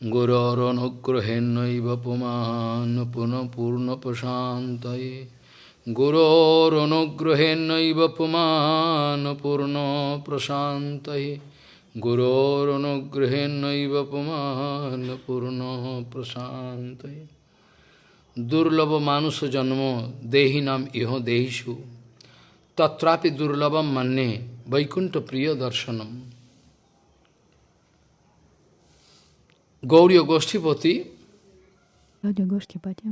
गुरोरनुग्रहेन्नैव पुमान् पुनः पूर्णप्रशान्तये गुरोरनुग्रहेन्नैव पुमान् पूर्णप्रशान्तये गुरोरनुग्रहेन्नैव पुमान् पूर्णप्रशान्तये दुर्लभ मानुष जन्मो देहिनाम इहो देहिषु तत्रापि दुर्लभम मन्ने वैकुंठ Gauriya Goshtipati, Гоштипати,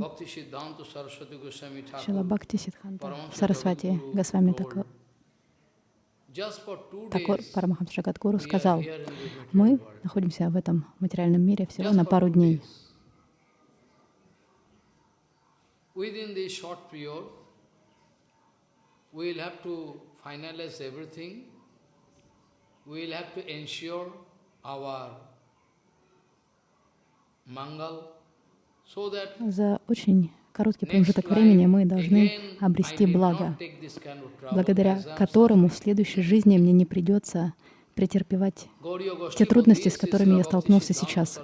Шила Бхакти Сидханта, Сарасвати Госвами Такор days, Парамахамс Джагадгуру we are сказал, мы находимся в этом материальном мире всего на пару дней. days. Within this short period, we will have to finalize everything. We will have to ensure our За очень короткий промежуток времени мы должны обрести благо, благодаря которому в следующей жизни мне не придется претерпевать те трудности, с которыми я столкнулся сейчас.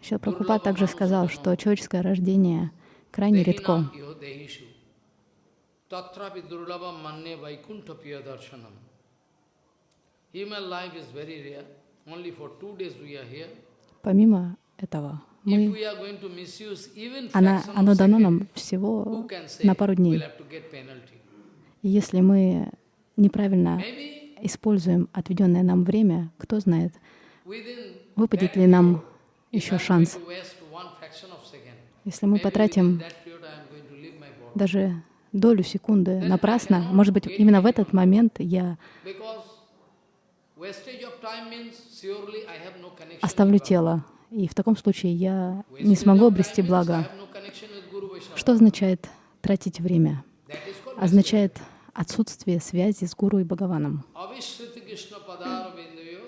Шрила Прабхупад также сказал, что человеческое рождение крайне редко. Tatrapi durlabam manne vaikuntha piya darshanam. Human life is very rare. Only for two days we are here. Помимо этого, мы, она, оно дано нам всего на пару дней. И если мы неправильно используем отведенное нам время, кто знает, выпадет ли нам еще шанс. Если мы потратим даже долю секунды напрасно, может быть, именно в этот момент я оставлю тело. И в таком случае я не смогу обрести благо. Что означает тратить время? Означает отсутствие связи с Гуру и Бхагаваном. Avishruti Krishna Padara Bindayo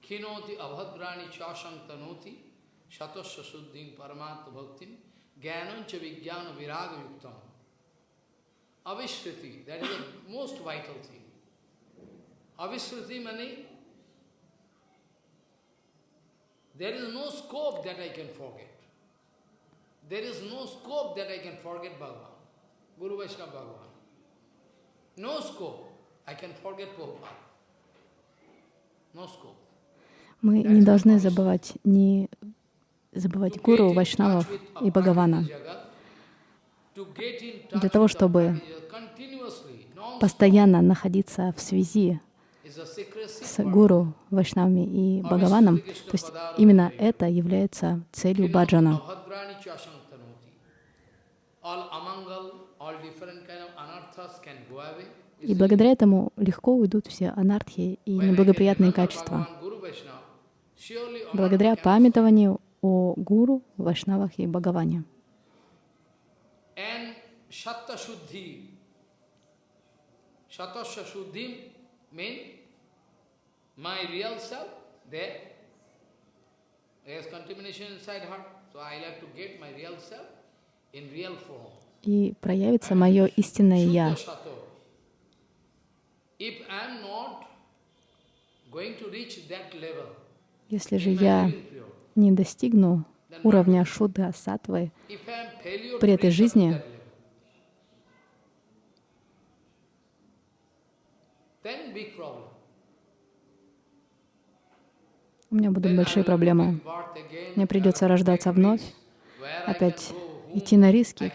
Kinoti Abhadrani Chashang Tanoti Avishruti, that is the most vital thing. Avishruti meaning there is no scope that I can forget. There is no scope that I can forget Bhagavan, Guru Vaishnava Bhagavan. No scope. I can forget Prabhupada. No scope. Мы не должны забывать ни забывать Гуру, Вайшнавов и Бхагавана. Для того, чтобы Постоянно находиться в связи с Гуру, Вайшнавами и Бхагаваном, то есть именно это является целью баджана. И благодаря этому легко уйдут все анархии и неблагоприятные качества. Благодаря памятованию о Гуру, Вайшнавах и Бхагаване. And Shatta Shuddhi. Shatasya Shuddhi mean my real self there. There's contamination inside heart. So I like to get my real self in real form. И проявится мое истинное Я. Shuddha Shato. If I am not going to reach that level, Если же я не достигну уровня Шудха Сатвы при этой жизни, у меня будут большие проблемы. Мне придется рождаться вновь, опять идти на риски.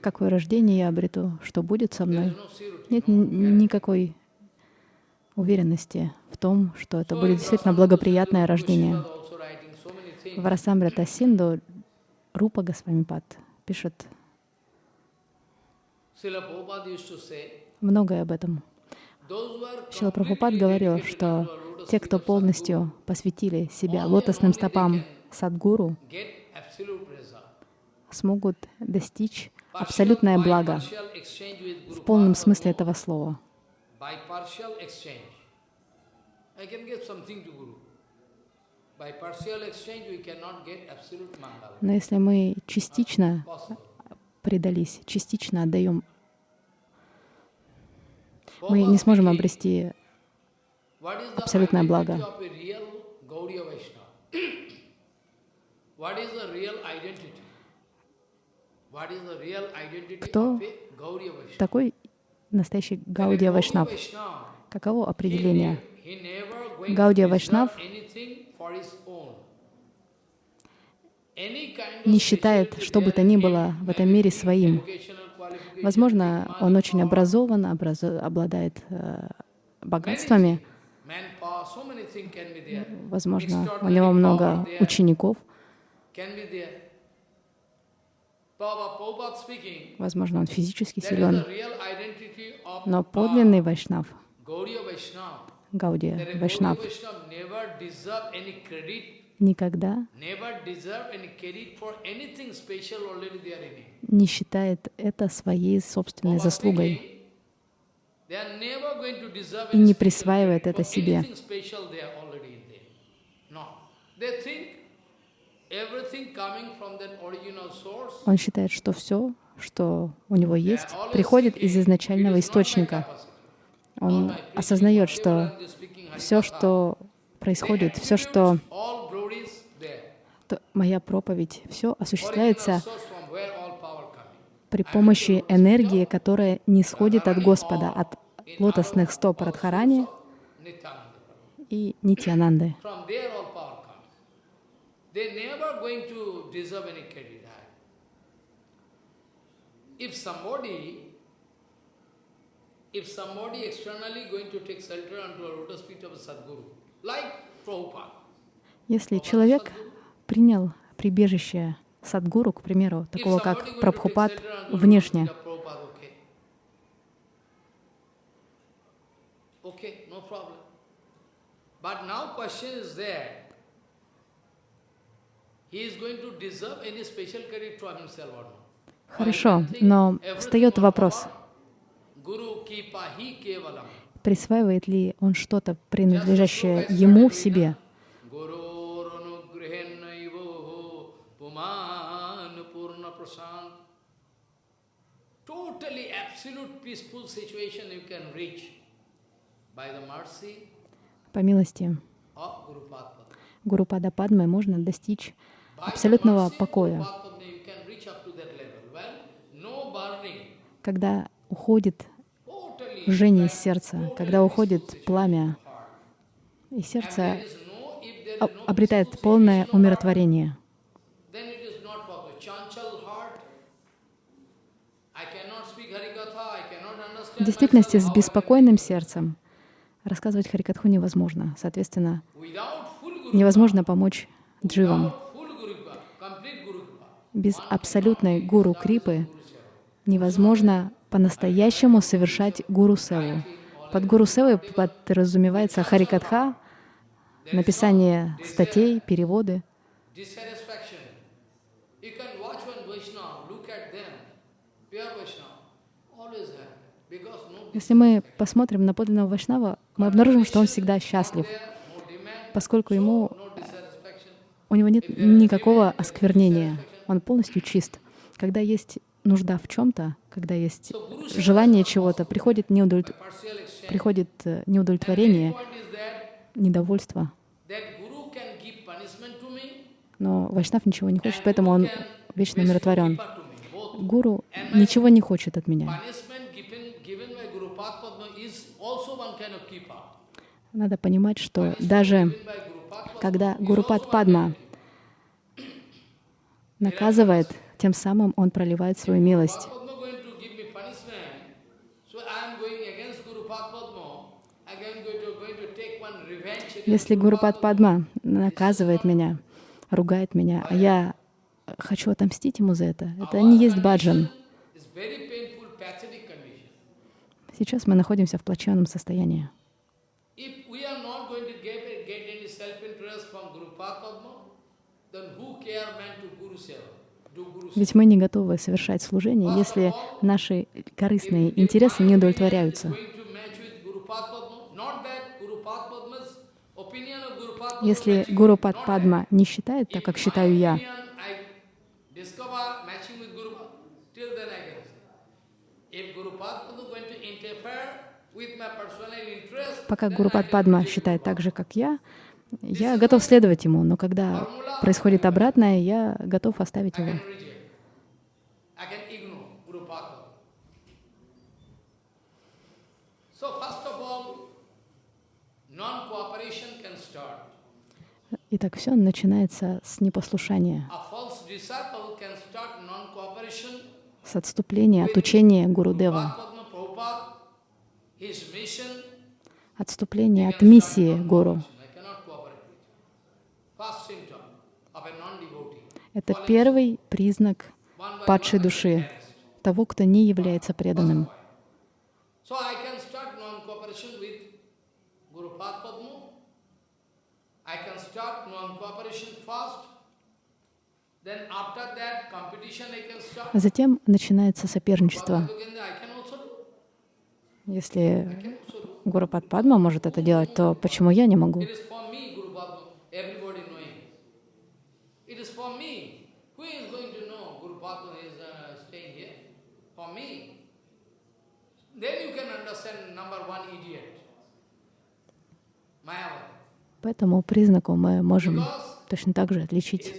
Какое рождение я обрету, что будет со мной. Нет никакой уверенности в том, что это будет действительно благоприятное рождение. Goswami also writing so many things. В Расамрита Синду Рупа Госвамипад пишет многое об этом. Шила Прабхупад говорил, что те, кто полностью посвятили себя лотосным стопам Садгуру, смогут достичь абсолютное благо в полном смысле этого слова. Но если мы частично предались, частично отдаем мы не сможем обрести абсолютное благо. Кто такой настоящий Гаудия Вайшнав. Каково определение? Гаудия Вайшнав не считает, что бы то ни было в этом мире своим. Возможно, он очень образован, образо- обладает э, богатствами, возможно, у него много учеников, возможно, он физически силен, но uh, подлинный Вайшнав, Gaudiya Вайшнав, никогда не считает это своей собственной заслугой и не присваивает это себе. Он считает, что все, что у него есть, приходит из "It изначального источника. Он осознает, что все, что происходит, все, что моя проповедь, все осуществляется при помощи энергии, которая не сходит от Господа, от лотосных стоп Радхарани и Нитьянанды. From there all power comes. They never going to deserve any credit. If somebody, if somebody externally going to take shelter unto a lotus feet of a Sadguru, like Prabhupada, Если человек принял прибежище Садгуру, к примеру, такого как Прабхупад, внешне, of Prabhupada, okay. Okay, no problem. But now question is there. He is going to deserve any special credit from himself or not? хорошо, но встает вопрос, Guru ki pahi kevalam. Присваивает ли он что-то, принадлежащее ему в себе. По милости. Гуру Пада Падмы можно достичь абсолютного покоя, когда уходит жжение сердца, когда уходит пламя, и сердце обретает полное умиротворение. В действительности с беспокойным сердцем рассказывать Харикатху невозможно. Соответственно, невозможно помочь дживам. Без абсолютной гуру крипы невозможно по-настоящему совершать гуру севу. Под гуру севой подразумевается харикатха, написание статей, переводы. Если мы посмотрим на подлинного Вайшнава, мы обнаружим, что он всегда счастлив, поскольку ему, у него нет никакого осквернения. Он полностью чист. Когда есть нужда в чем-то, когда есть желание чего-то, приходит, exchange. приходит э, неудовлетворение, недовольство. Но Вайшнав ничего не хочет, поэтому он вечно умиротворен. Гуру ничего не хочет от меня. Надо понимать, что даже когда Гурупад Падма наказывает, тем самым он проливает свою милость. Padma going to give me punishment, so I am going against Guru Padma. I am going to, going to take one revenge against Если Гурупад. Падма наказывает меня, ругает меня, а я хочу отомстить ему за это, это не есть баджан. Сейчас мы находимся в плачевном состоянии. Ведь мы не готовы совершать служение, если наши корыстные интересы не удовлетворяются. Going to match with Guru Padma? Not that Guru Padma's opinion of Guru Padma. Если Гуру Пад Падма не считает так, как считаю я, Пока Гурупад Падма считает так же, как я, я готов следовать ему, но когда происходит обратное, я готов оставить его. Итак, все начинается с непослушания, с отступления от учения Гурудева, отступления от миссии Гуру. Это первый признак падшей души, того, кто не является преданным. Затем начинается соперничество. Если Гуру Падма может это делать, то почему я не могу? По этому признаку мы можем точно так же отличить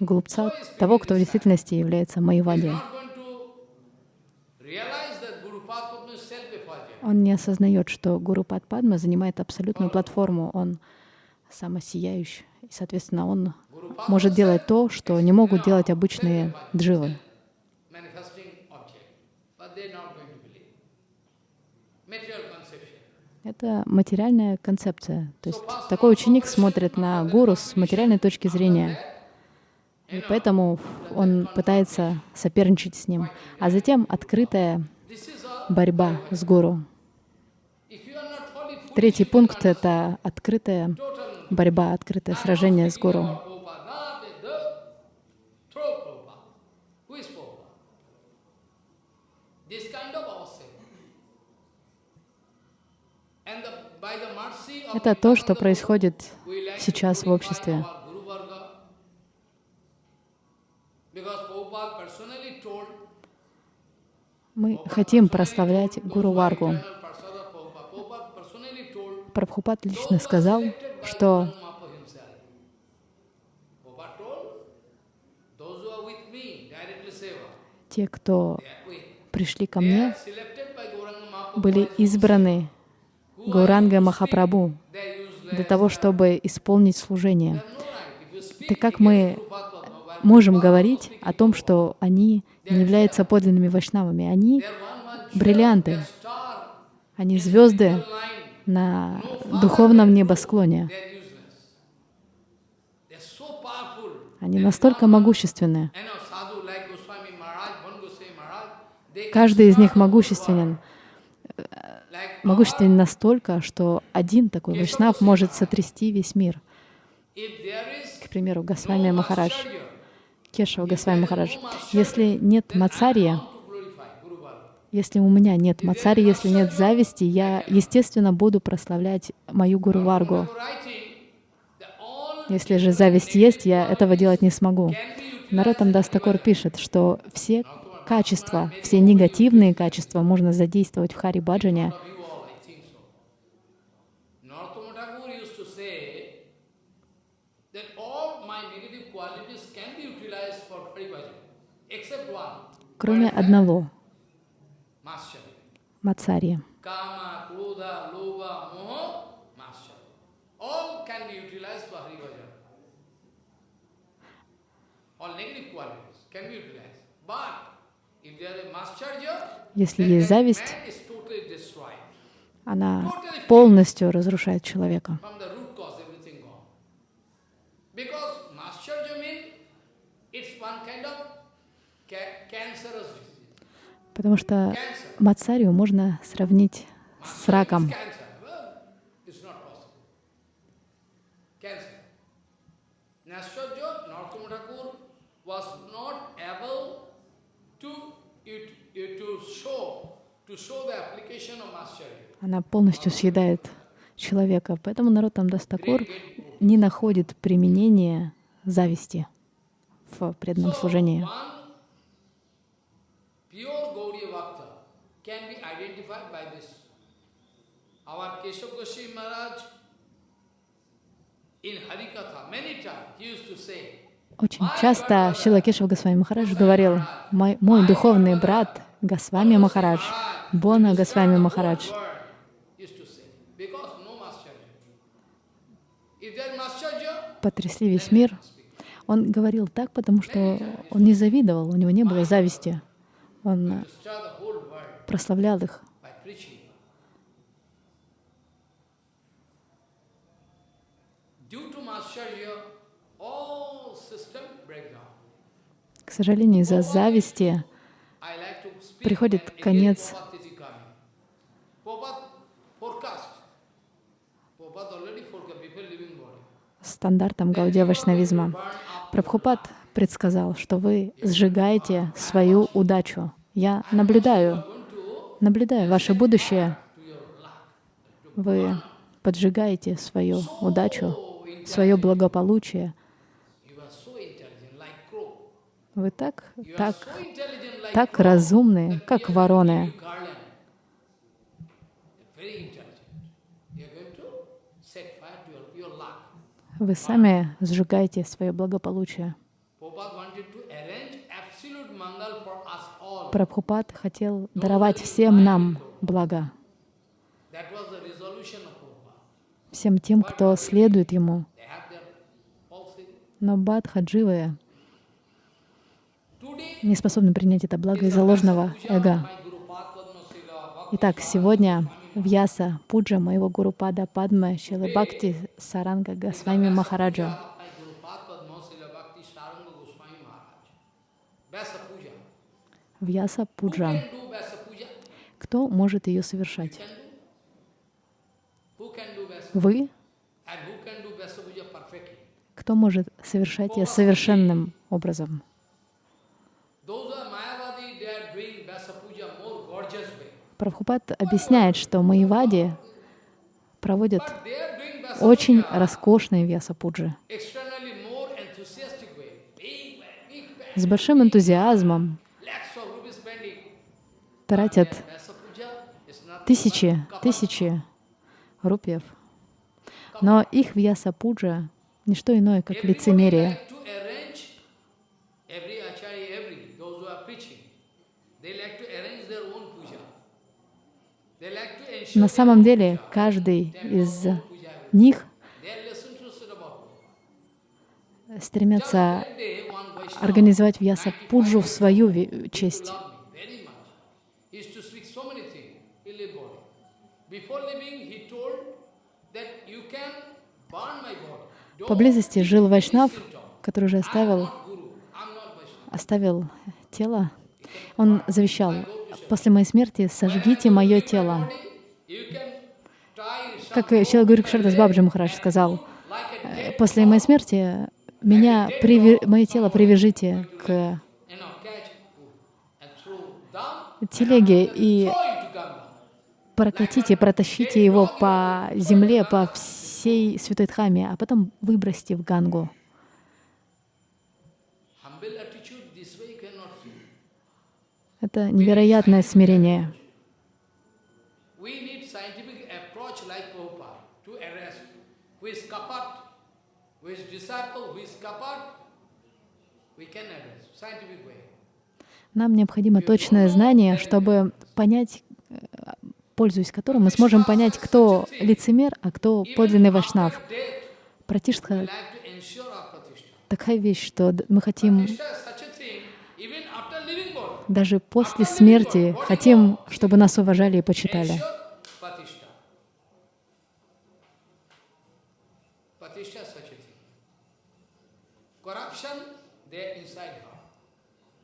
глупца от того, кто в действительности является Майявади. Он не осознает, что Гуру Падма занимает абсолютную платформу, он самосияющий, и, соответственно, он может делать то, что не могут делать обычные дживы. Это материальная концепция. То есть такой ученик смотрит на гуру с материальной точки зрения. И поэтому он пытается соперничать с ним. А затем открытая борьба с гуру. Третий пункт — это открытая борьба, открытое сражение с гуру. Это то, что происходит сейчас в обществе. Мы хотим прославлять Гуру Варгу. Прабхупад лично сказал, что те, кто пришли ко мне, были избраны Гауранга Махапрабху для того, чтобы исполнить служение. Так как мы можем говорить о том, что они не являются подлинными вайшнавами? Они бриллианты, они звезды на духовном небосклоне. Они настолько могущественны. Каждый из них могущественен могущественен настолько, что один такой вайшнав может сотрясти весь мир. К примеру, Госвами Махарадж, Кешава Госвами Махарадж. Если нет мацария, если у меня нет мацари, если нет зависти, я, естественно, буду прославлять мою Гуру Варгу. Если же зависть есть, я этого делать не смогу. Наротам Дастакор пишет, что все качества, все негативные качества можно задействовать в Хари Баджане, кроме одного — Мацарья. Если есть зависть, она полностью разрушает человека. Потому что мацарию можно сравнить с раком. Она полностью съедает человека. Поэтому народ там Дастакур не находит применения зависти в преданном служении. Our Keshav Goswami Maharaj, in Harikatha, many times, he used to say, Очень часто Шила Кешав Госвами Махарадж говорил, мой, мой духовный брат Госвами Махарадж, Бона Госвами Махарадж, потрясли весь мир. Он говорил так, потому что он не завидовал, у него не было зависти. Он прославлял их. К сожалению, из-за зависти Приходит конец. Стандартам Гаудия Вайшнавизма. Прабхупад предсказал, что вы сжигаете свою удачу. Я наблюдаю, наблюдаю ваше будущее. Вы поджигаете свою удачу, свое благополучие. Вы так, так, так разумны, как вороны. Вы сами сжигаете свое благополучие. Прабхупад хотел даровать всем нам Prabhupada. всем тем, кто следует ему. Но бадхадживы Today, не способны принять это благо из-за ложного эго. Итак, сегодня Вьяса Пуджа моего Гуру Пада Падма Шилы Бхакти Саранга Госвами Махараджа. my Guru Padma Sila Bhakti Saranga Goswami Maharaj. Vyasa Puja. Вьяса Пуджа. Кто может ее совершать? Вы? Кто может совершать ее совершенным образом? Прабхупад объясняет, что Маевади проводят очень роскошные Вьяса Пуджи externally more enthusiastic way. Big, big, big, с большим энтузиазмом, тратят тысячи, тысячи рупиев. Но их Вьяса Пуджа — не что иное, как лицемерие. На самом деле, каждый из них стремятся организовать Вьяса Пуджу в свою честь. loved me very much. Used to speak so many things. He lived body. Before leaving, he told that you can burn my body. Поблизости жил Вайшнав, который уже оставил, оставил тело. Он завещал, после моей смерти сожгите мое тело. Как Шила Шардас Бабджи Махарадж сказал, like a «Э, dead после моей смерти меня приве- мое тело привяжите к телеге и прокатите, протащите его по земле, по всей Святой Дхаме, а потом выбросьте в Гангу. Это невероятное смирение. We can arrest, scientific way. Нам необходимо точное знание, чтобы понять, э, пользуясь которым мы сможем понять, кто лицемер, а кто подлинный вайшнав. Пратиштха такая вещь, что мы хотим даже после смерти, хотим, чтобы нас уважали и почитали. Corruption, there inside her. Externally, I am sadhu.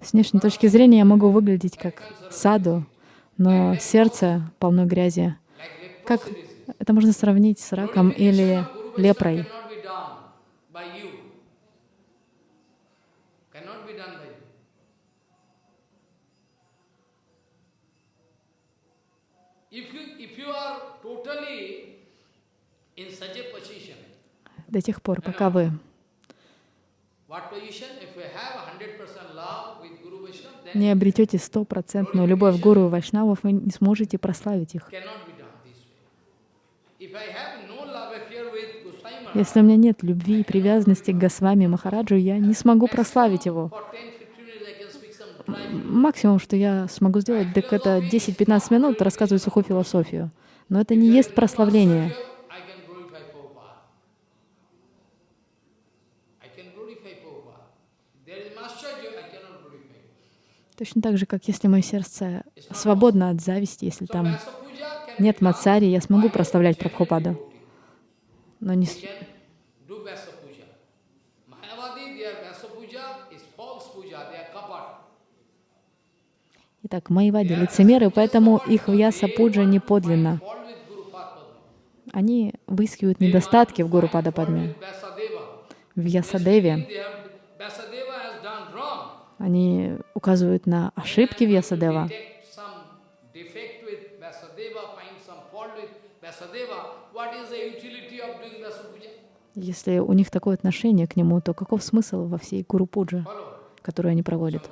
С внешней точки зрения я могу выглядеть как саду, но сердце полно грязи. Как это можно сравнить с раком или лепрой? До тех пор, пока вы what position? If you have 100% love with Guru Vaishnava, не обретете стопроцентную любовь к гуру и вайшнавов, вы не сможете прославить их. Если у меня нет любви и привязанности к Госвами Махараджу, я не смогу прославить его. Максимум, что я смогу сделать, так это 10-15 минут рассказывать сухую философию. Но это не есть прославление. Точно так же, как если мое сердце свободно от зависти, если там нет мацари, я смогу прославлять Прабхупаду. Но не... Итак, Майвади — лицемеры, поэтому их вьяса пуджа не подлинна. Они выискивают недостатки в Гуру Падападме. В Ясадеве они указывают на ошибки Вьясадева. Если у них такое отношение к нему, то каков смысл во всей Гуру Пуджи, которую они проводят?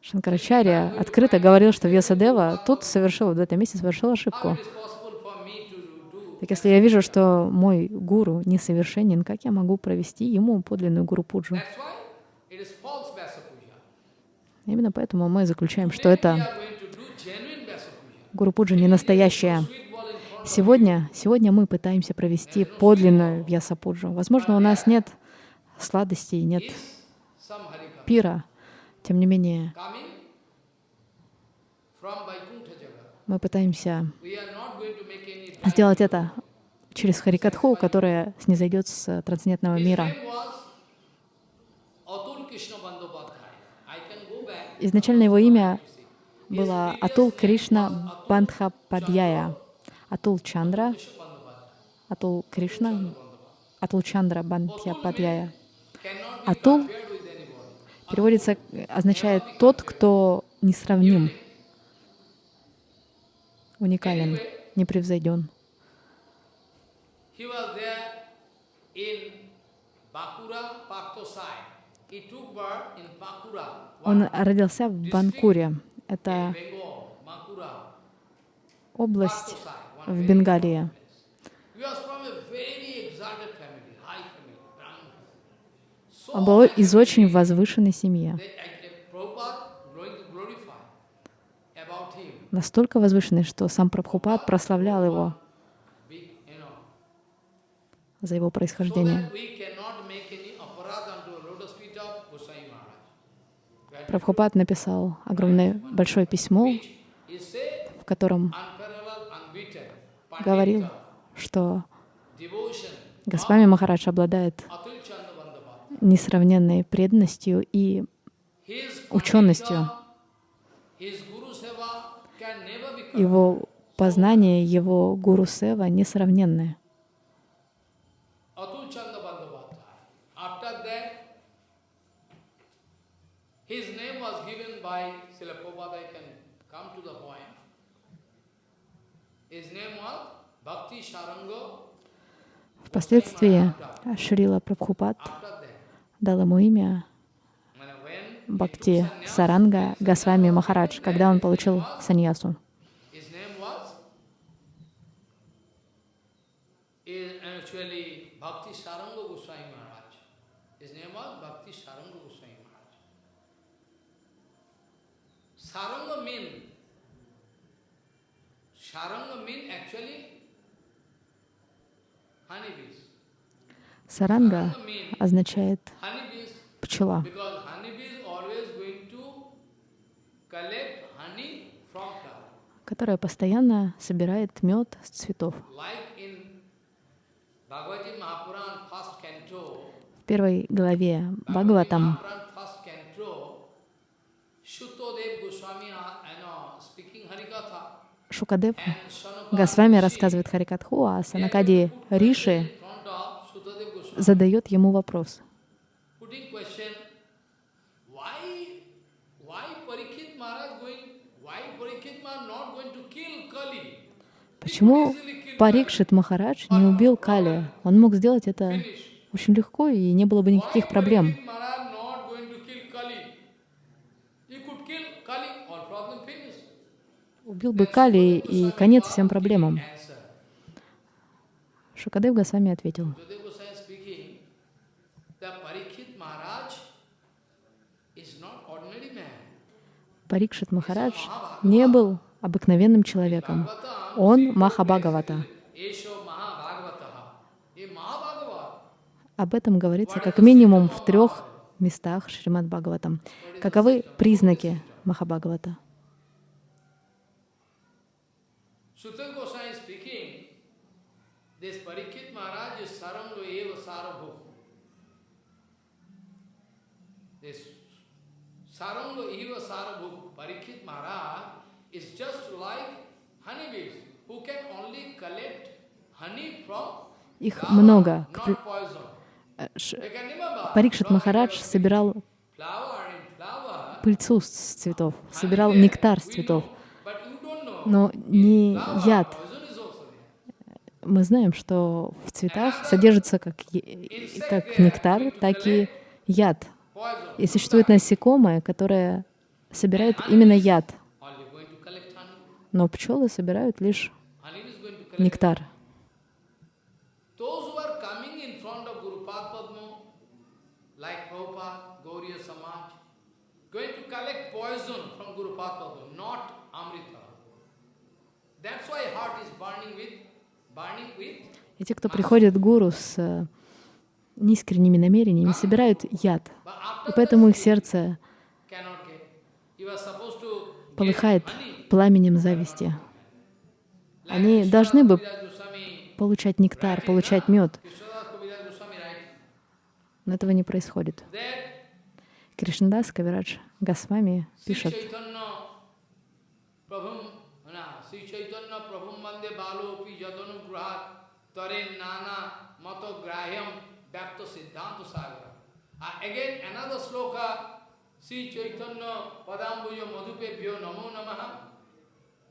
Шанкарачарья открыто говорил, что Вьясадева тут совершил, в этом месте совершил ошибку. Так если я вижу, что мой гуру несовершенен, как я могу провести ему подлинную гуру пуджу? Именно поэтому мы заключаем, что это гуру пуджа не настоящая. Сегодня, сегодня мы пытаемся провести подлинную вьясапуджу. Возможно, у нас нет сладостей, нет пира. Тем не менее, мы пытаемся сделать это через Харикатху, которая снизойдет с трансцендентного мира. Изначально его имя было Атул Кришна Бандхападьяя. Атул Чандра, Атул Кришна, Атул Чандра Бандхападьяя. Атул переводится, означает «тот, кто несравним», уникален, непревзойден. Он родился в Банкуре. Это область в Бенгалии. Он был из очень возвышенной семьи. Настолько возвышенный, что сам Прабхупад прославлял его за его происхождение. Прабхупад написал огромное большое письмо, в котором говорил, что Госвами Махарадж обладает несравненной преданностью и ученостью. Его познание, его гуру сева несравненное. Впоследствии Шрила Прабхупад дал ему имя Бхакти Саранга Госвами Махарадж, когда он получил саньясу. Саранга означает пчела, которая постоянно собирает мед с цветов. В первой главе Бхагаватам Шукадев Госвами рассказывает Харикатху, а Санакади Риши задает ему вопрос. Почему Парикшит Махарадж не убил Кали? Он мог сделать это очень легко, и не было бы никаких проблем. Убил бы Кали, и конец всем проблемам. Шукадев Госвами ответил. Парикшит Махарадж не был обыкновенным человеком. Он Махабхагавата. Об этом говорится как минимум в трех местах Шримад Бхагаватам. Каковы признаки Махабхагавата? Saranga eva sarabhu Parikshit Maharaj is just like honeybees who can only collect honey from Их много. Парикшит Махарадж собирал пыльцу с цветов, собирал нектар с цветов, но не яд. Мы знаем, что в цветах содержится как, как нектар, так и яд. И существует насекомое, которое собирает именно яд. Но пчелы собирают лишь нектар. И те, кто приходит к гуру с э, неискренними намерениями, собирают яд. И поэтому их сердце полыхает пламенем зависти. Они должны бы получать нектар, получать мед. Но этого не происходит. Кришнадас Кавирадж Госвами пишет, পুরাত তরে নানা মত গ্রাহ্যম ব্যক্ত সিদ্ধান্ত সাগর। আর again another shloka Shri Chaitanya পদাম্বুজ মধুপে ভিও নমো নমঃ।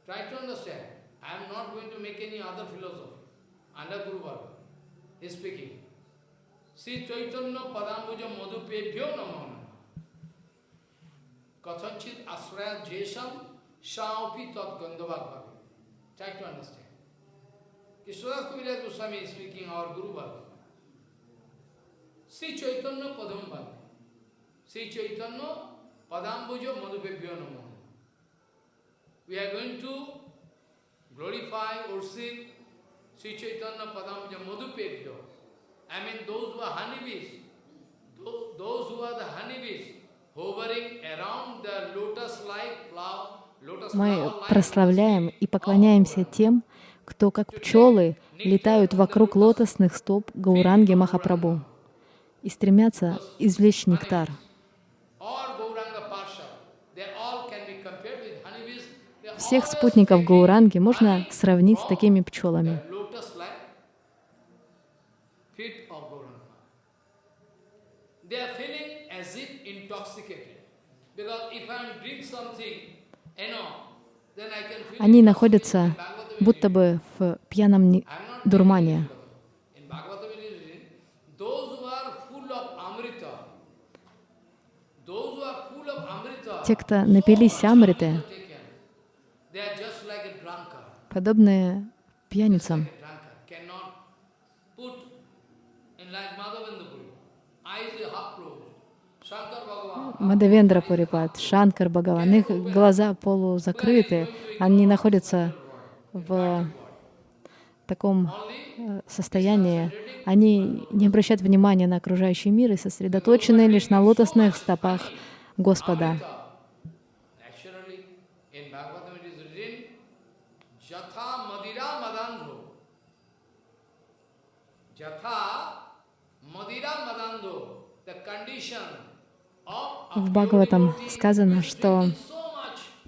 Try to understand I am not going to make any other philosophy under Guru Bhargava. He Shri Chaitanya পদাম্বুজ মধুপে ভিও নমো নমঃ কথঞ্চিত আশ্রয়াধ্যেষম সাপি তৎগন্ধবাগ ভাবে Try to understand. Kishwadas Kaviraj Goswami is speaking, our Guru Baba. Sri Chaitanya Padam Sri Chaitanya Padambuja Madhupebhyo Namo. We are going to glorify, worship Sri Chaitanya Padambuja Madhupebhyo. I mean those who are honeybees, those who are the honeybees, hovering around the lotus-like flower, мы прославляем и поклоняемся тем, кто, как пчелы, летают вокруг лотосных стоп Гауранги Махапрабху и стремятся извлечь нектар. Всех спутников Гауранги можно сравнить с такими пчелами. Они находятся будто бы в пьяном дурмане. Те, кто напились амриты, подобные пьяницам, Мадавендра Пурипат, Шанкар Бхагаван, их глаза полузакрыты, они находятся в таком э, состоянии, они не обращают внимания на окружающий мир и сосредоточены лишь на лотосных стопах Господа. В Бхагаватам сказано, что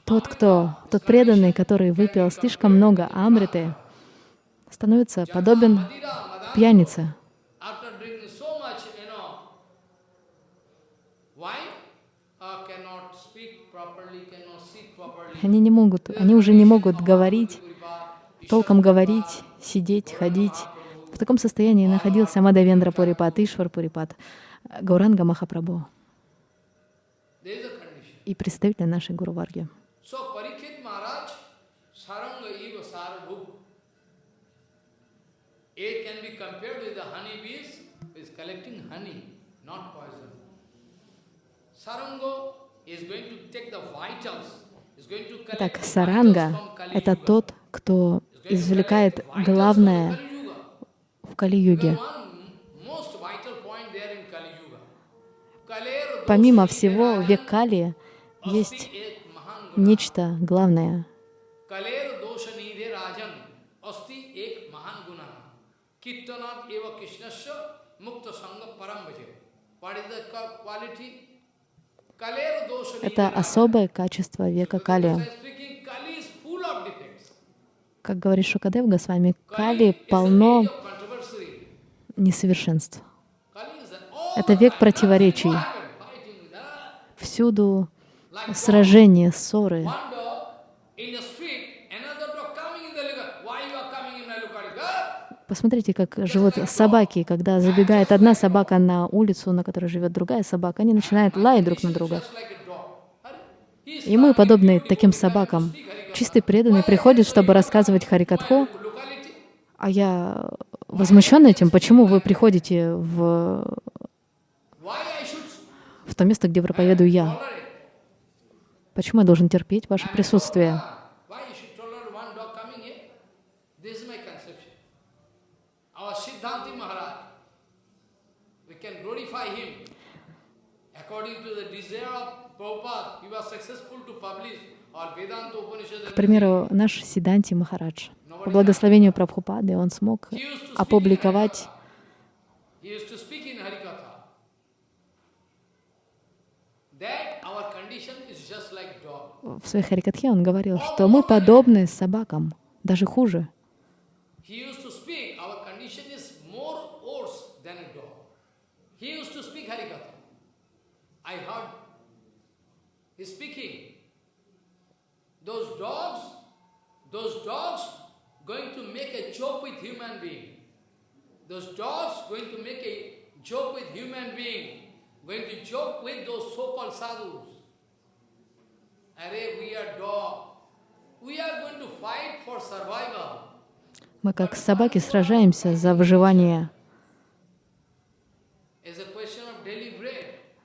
тот, кто, тот преданный, который выпил слишком много амриты, становится подобен пьянице. Они не могут, они уже не могут говорить, толком говорить, сидеть, ходить, В таком состоянии находился Мадавендра Пурипат, Ишвар Пурипат, Гауранга Махапрабху. И представитель нашей Гуру Варги. It can be compared with the honey bees, is collecting honey, not poison. Sarango is going to take the vitals, Так, саранга — это тот, кто извлекает главное в Кали-юге. Помимо всего, в век Кали есть нечто главное. Это особое качество века Кали. Как говорит Шукадев Госвами, Кали полно несовершенств. Это век противоречий. Всюду сражения, ссоры. Посмотрите, как живут собаки. Когда забегает одна собака на улицу, на которой живет другая собака, они начинают лаять друг на друга. И мы, подобные таким собакам, чистый преданный, приходит, чтобы рассказывать Харикатху, а я возмущен этим, почему вы приходите в, в то место, где проповедую я. Почему я должен терпеть ваше присутствие? К примеру, наш Сиданти Махарадж, по благословению Прабхупады, он смог опубликовать в своей Харикатхе он говорил, что мы подобны собакам, даже хуже. Going to joke with those so-called sadhus. Мы как собаки сражаемся за выживание.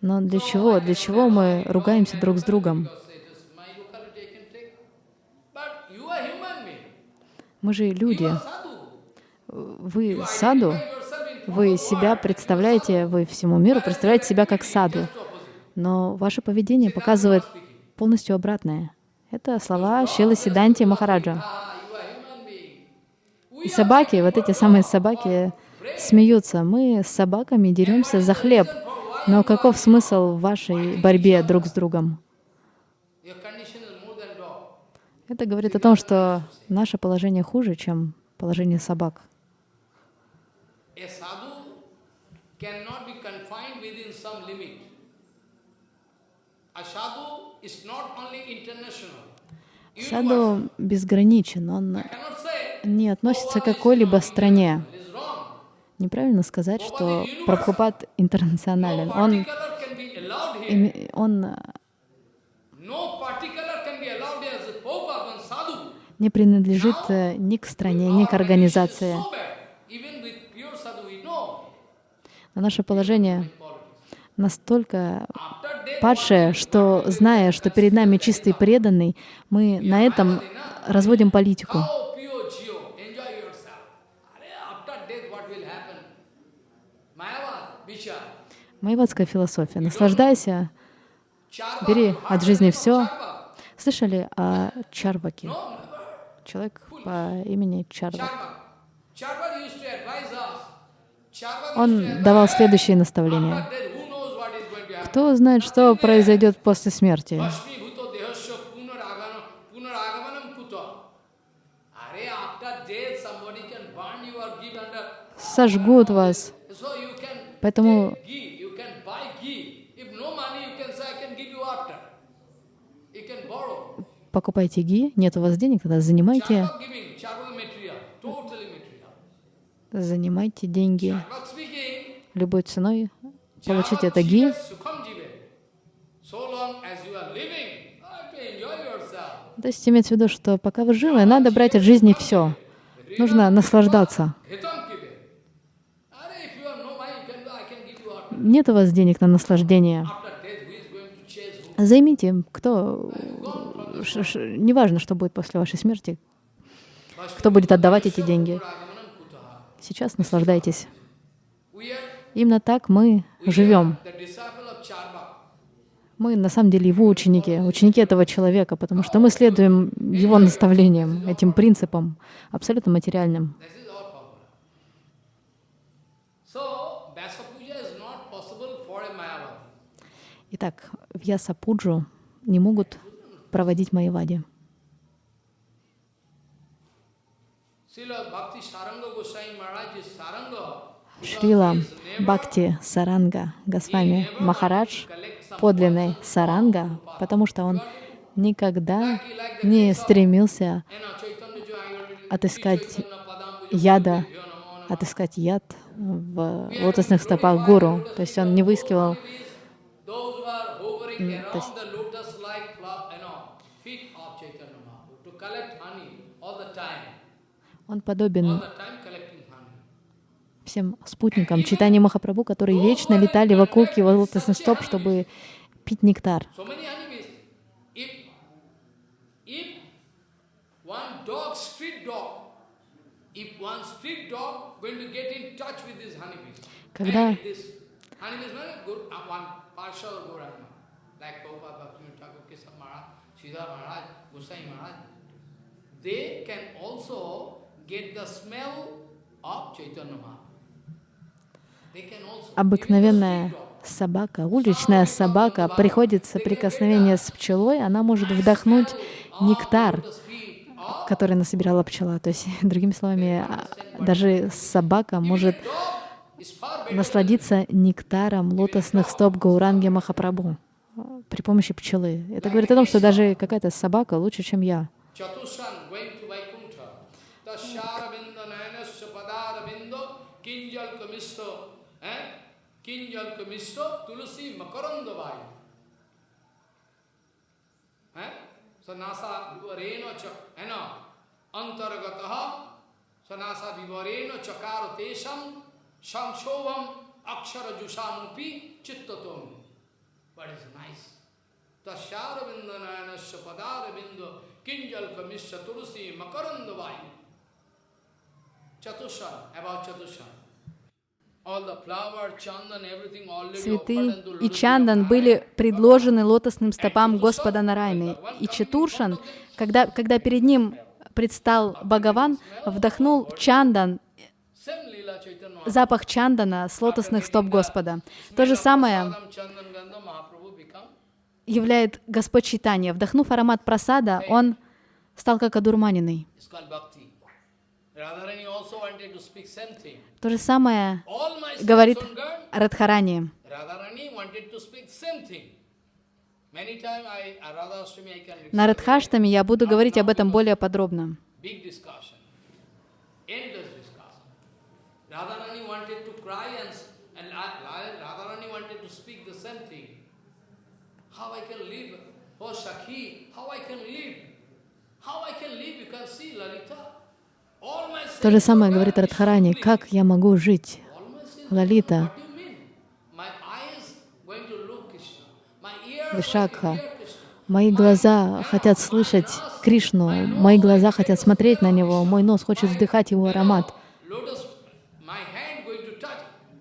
Но для чего? Для чего мы ругаемся друг с другом? Мы же люди. Вы саду, вы себя представляете, вы всему миру представляете себя как саду. Но ваше поведение показывает полностью обратное. Это слова Шилы Сиданти Махараджа. И собаки, вот эти самые собаки, смеются. Мы с собаками деремся за хлеб. Но каков смысл в вашей борьбе друг с другом? Это говорит о том, что наше положение хуже, чем положение собак. Саду безграничен, он не относится к какой-либо стране. Неправильно сказать, что Прабхупад интернационален. Он, он не принадлежит э, ни к стране, ни к организации. Но наше положение настолько падшее, что, зная, что перед нами чистый преданный, мы на этом разводим политику. Майвадская философия. Наслаждайся, бери от жизни все. Слышали о Чарваке? Человек по имени Чарвак. Он давал следующие наставления. Кто знает, что произойдет после смерти? Сожгут вас. Поэтому покупайте ги, нет у вас денег, тогда занимайте занимайте деньги любой ценой, получите это ги. То есть имеется в виду, что пока вы живы, надо брать от жизни все. Нужно наслаждаться. Нет у вас денег на наслаждение. Займите, кто... Неважно, что будет после вашей смерти, кто будет отдавать эти деньги. Сейчас наслаждайтесь. Именно так мы живем. Мы на самом деле его ученики, ученики этого человека, потому что мы следуем его наставлениям, этим принципам, абсолютно материальным. Итак, в Ясапуджу не могут проводить Майявади. Шрила Бхакти Саранга Госвами Махарадж подлинный Саранга, потому что он никогда не стремился отыскать яда, отыскать яд в лотосных стопах гуру. То есть он не выискивал он подобен всем спутникам читания Махапрабху, которые вечно летали вокруг его лотосных стоп, чтобы пить нектар. Когда they can also get the smell of Chaitanya Mahaprabhu. Обыкновенная собака, уличная собака, приходит соприкосновение с пчелой, она может вдохнуть нектар, который насобирала пчела. То есть, другими словами, а, даже собака может насладиться нектаром лотосных стоп Гауранги Махапрабху при помощи пчелы. Это говорит о том, что даже какая-то собака лучше, чем я. Sanasa vivareno antargataha sanasa vivareno chakaro tesam samshovam akshara jusamupi chittatom. What is nice? Tasyaravindanayana padaravindo kinjal kamisya turusi makarandavai. Chatushan, about Chatushan. Цветы и чандан были предложены лотосным стопам Господа Нарайны. И Четуршан, когда, когда перед ним предстал Бхагаван, вдохнул чандан, запах чандана с лотосных стоп Господа. То же самое являет Господь читания. Вдохнув аромат просада, он стал как одурманенный. То же самое говорит Радхарани. На Радхаштаме я буду говорить об этом более подробно. Radharani wanted to cry and, and Radharani wanted to speak the same thing. How I can live? Oh Sakhi, how I can live? How I can live? You can see Lalita. То же самое говорит Радхарани. Как я могу жить? Лалита, Вишакха, мои глаза хотят слышать Кришну, мои глаза хотят смотреть на Него, мой нос хочет вдыхать Его аромат,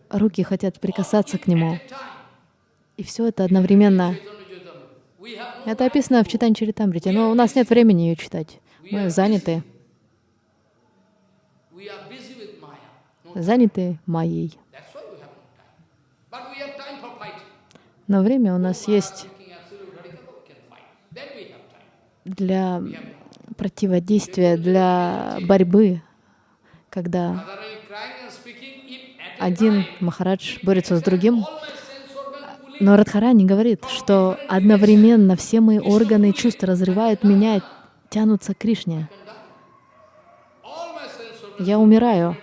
руки хотят прикасаться к Нему. И все это одновременно. Это описано в читании Чаритамрите, но у нас нет времени ее читать. Мы заняты. Заняты моей. Но время у нас есть для противодействия, для борьбы, когда один Махарадж борется с другим, но Радхарани говорит, что одновременно все мои органы и чувства разрывают меня, тянутся к Кришне. Я умираю.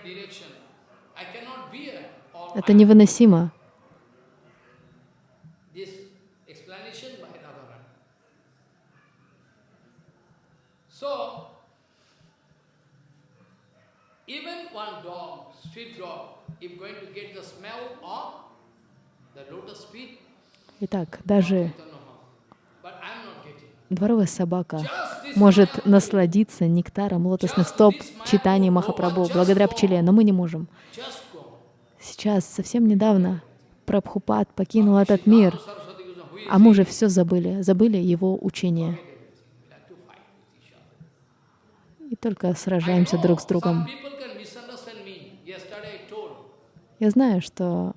Это невыносимо. Итак, даже дворовая собака может насладиться нектаром лотосных стоп читания Махапрабху благодаря пчеле, но мы не можем. Сейчас, совсем недавно, Прабхупад покинул этот мир, а мы уже все забыли, забыли его учение. И только сражаемся друг с другом. Я знаю, что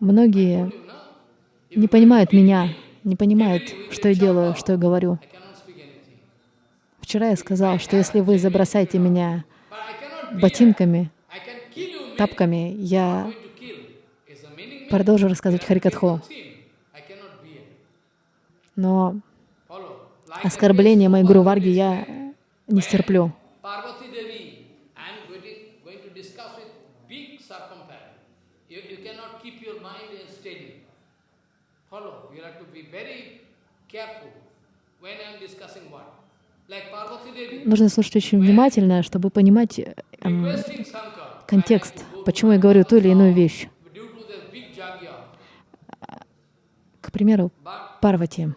многие не понимают меня, не понимают, что я делаю, что я говорю. Вчера я сказал, что если вы забросаете меня ботинками, тапками, я продолжу рассказывать Харикатху. Но оскорбление моей Гуру Варги я не стерплю. Нужно слушать очень внимательно, чтобы понимать эм, контекст, почему я говорю ту или иную вещь. К примеру, Парвати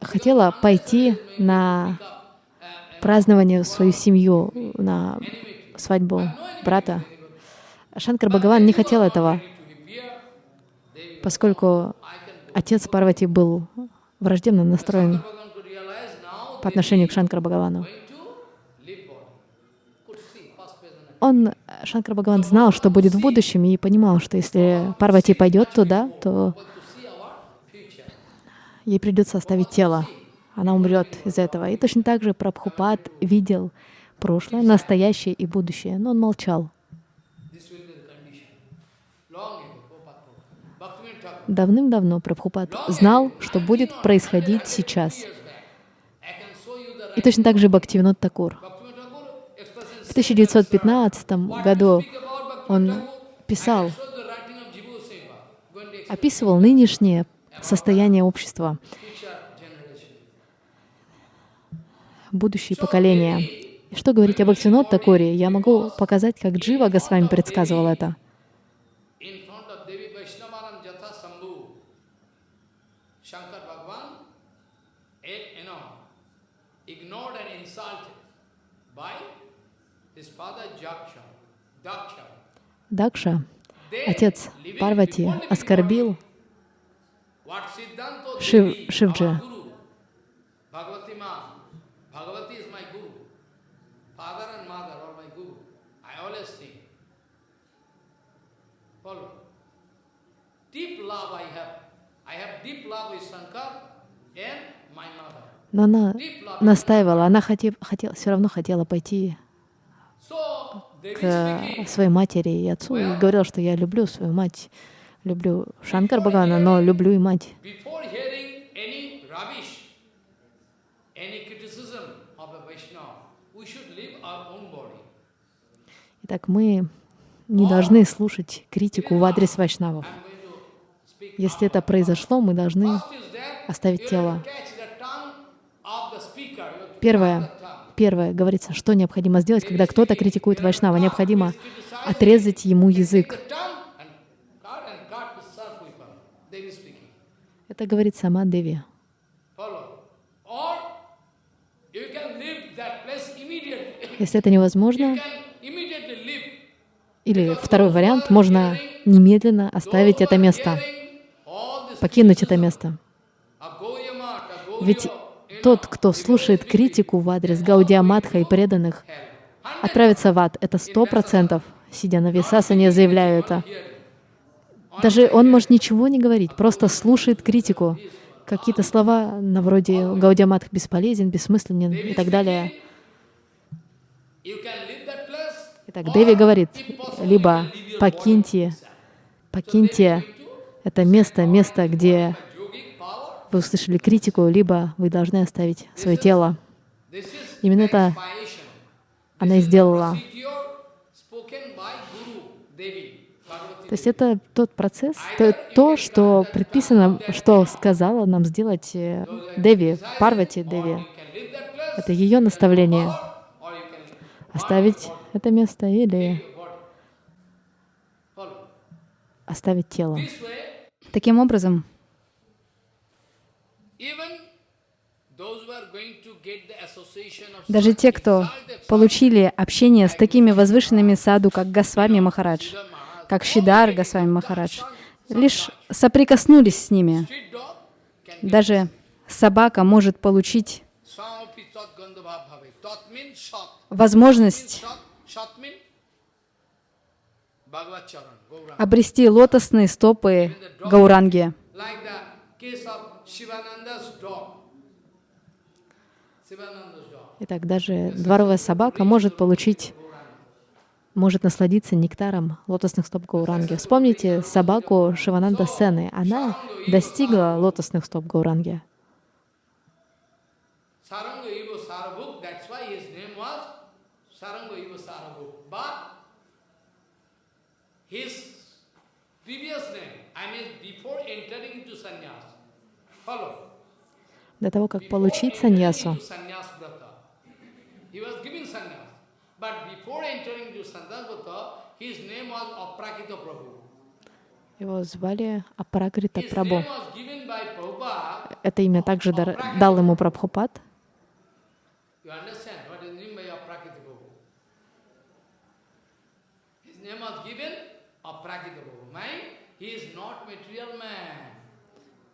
хотела пойти на празднование в свою семью, на свадьбу брата. Шанкар Бхагаван не хотел этого, поскольку отец Парвати был враждебно настроен по отношению к Шанкар Бхагавану. Он, Шанкар Бхагаван, знал, что будет в будущем, и понимал, что если Парвати пойдет туда, то ей придется оставить тело. Она умрет из-за этого. И точно так же Прабхупад видел прошлое, настоящее и будущее, но он молчал. Давным-давно Прабхупад знал, что будет происходить сейчас. И точно так же Бхактивинод Такур. В 1915 году он писал, описывал нынешнее состояние общества, будущие поколения. Что говорить об Бхактивинод Такуре, я могу показать, как Джива Госвами предсказывал это. Дакша, отец Парвати, оскорбил Шив, Шивджи. Но она настаивала, она хотела, хотела, все равно хотела пойти к своей матери и отцу и говорил, что я люблю свою мать, люблю Шанкар Бхагана, но люблю и мать. Итак, мы не должны слушать критику в адрес вайшнавов. Если это произошло, мы должны оставить тело. Первое, Первое, говорится, что необходимо сделать, когда кто-то критикует Вайшнава. Необходимо отрезать ему язык. Это говорит сама Деви. Если это невозможно, или второй вариант, можно немедленно оставить это место, покинуть это место. Ведь тот, кто слушает критику в адрес Гаудия Мадха и преданных, отправится в ад. Это сто процентов. Сидя на Висасане, заявляю это. Даже он может ничего не говорить, просто слушает критику. Какие-то слова на вроде Гаудия Мадх бесполезен, бессмысленен и так далее. Итак, Деви говорит, либо покиньте, покиньте это место, место, где вы услышали критику, либо вы должны оставить свое тело. Именно это она и сделала. То есть это тот процесс, то, то, что предписано, что сказала нам сделать э, Деви, Парвати Деви. Это ее наставление. Оставить это место или оставить тело. Таким образом, даже те, кто получили общение с такими возвышенными саду, как Госвами Махарадж, как Шидар Госвами Махарадж, лишь соприкоснулись с ними. Даже собака может получить возможность обрести лотосные стопы Гауранги. Итак, даже дворовая собака может получить, может насладиться нектаром лотосных стоп Гауранги. Вспомните собаку Шивананда Сены. Она достигла лотосных стоп Гауранги. До того, как получить саньясу, его звали Апракрита Прабhu. Это имя также дал ему Прабхупад.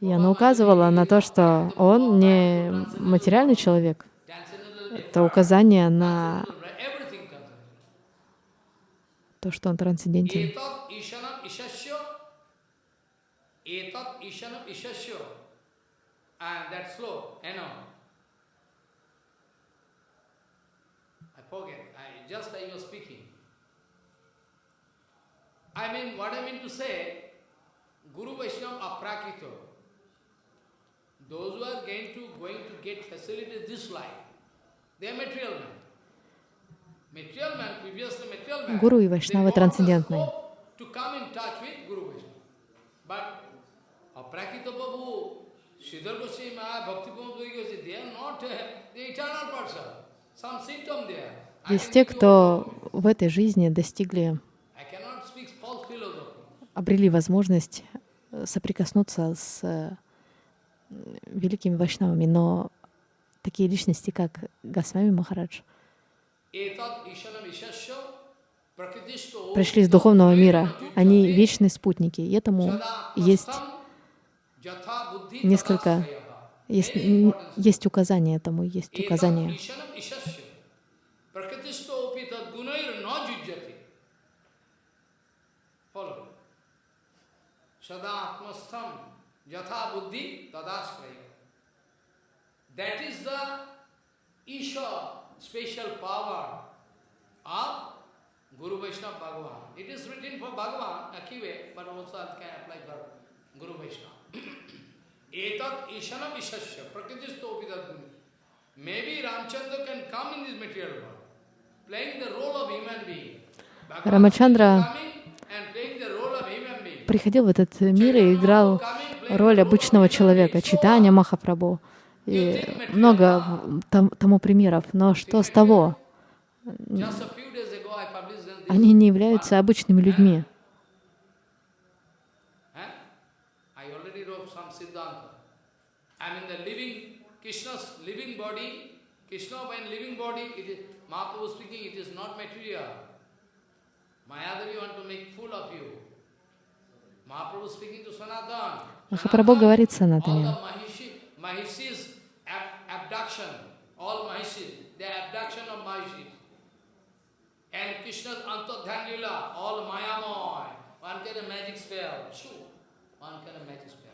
И она указывала на то, что он не материальный человек. Это указание на то, что он трансцендентен. I mean, what I mean to say, Guru Vaishnava aprakito. Those who are going to, going to get facilities this life, they are material men. Гуру и Вайшнавы трансцендентные. Есть те, кто в этой жизни достигли, обрели возможность э, соприкоснуться с э, великими вайшнавами, но такие личности, как Госвами Махарадж, пришли из духовного мира. Они вечные спутники. И этому есть несколько, есть, есть указания этому, есть указания. That is the Isha special power of Guru Vaishnava Bhagavan. It is written for Bhagavan, Akive, but also it can apply for Guru Vaishnava. Etat Ishanam Ishasya, Prakritisто Vidadguni. Maybe Ramchandra can come in this material world, playing the role of human being. Рамачандра приходил в этот мир и играл роль обычного человека, читания Махапрабху и много тому примеров. Но что с того? Они не являются обычными людьми. Махапрабху говорит Санатане. Abduction, all Mahishis, the abduction of Mahishis. And Krishna's Antadhan Lila, all Mayamoy. One can a magic spell. Shoo. One can a magic spell.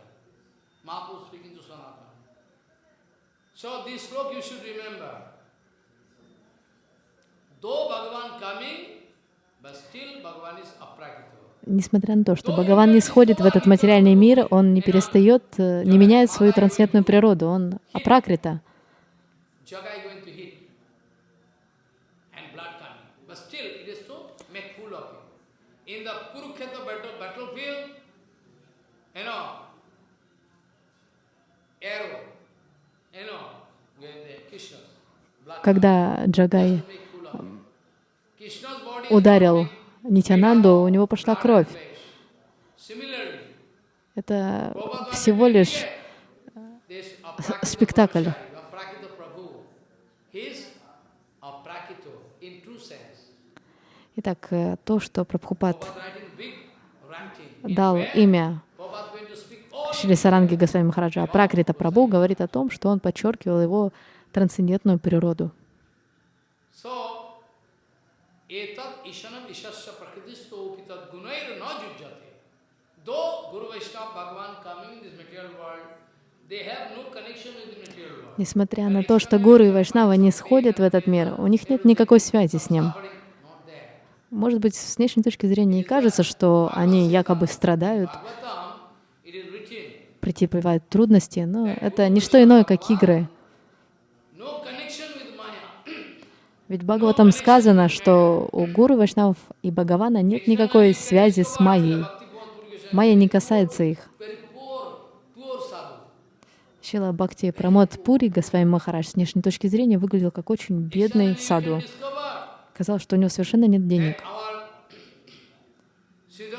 Mahaprabhu speaking to Sanatana. So this sloka you should remember. Though Bhagavan coming, but still Bhagavan is aprakita. Несмотря на то, что Бхагаван не сходит в этот материальный мир, он не перестает, не меняет свою трансцендентную природу, он апракрита. Когда Джагай ударил Нитянанду, у него пошла кровь. Это всего лишь спектакль. Итак, э, то, что Прабхупад дал имя Шри Саранги Госвами Махараджа, а Пракрита Прабhu говорит о том, что он подчеркивал его трансцендентную природу. Несмотря на то, что гуру и вайшнава не сходят в этот мир, у них нет никакой связи с ним. Может быть, с внешней точки зрения и кажется, что они якобы страдают, претерпевают трудности, но это не что иное, как игры. Ведь Бхагаватам сказано, что у гуру, вайшнавов и Бхагавана нет никакой связи с Майей. Майя не касается их. Шила Бхакти Прамод Пури, Госвами Махарадж, с внешней точки зрения выглядел как очень бедный саду. Казалось, что у него совершенно нет денег.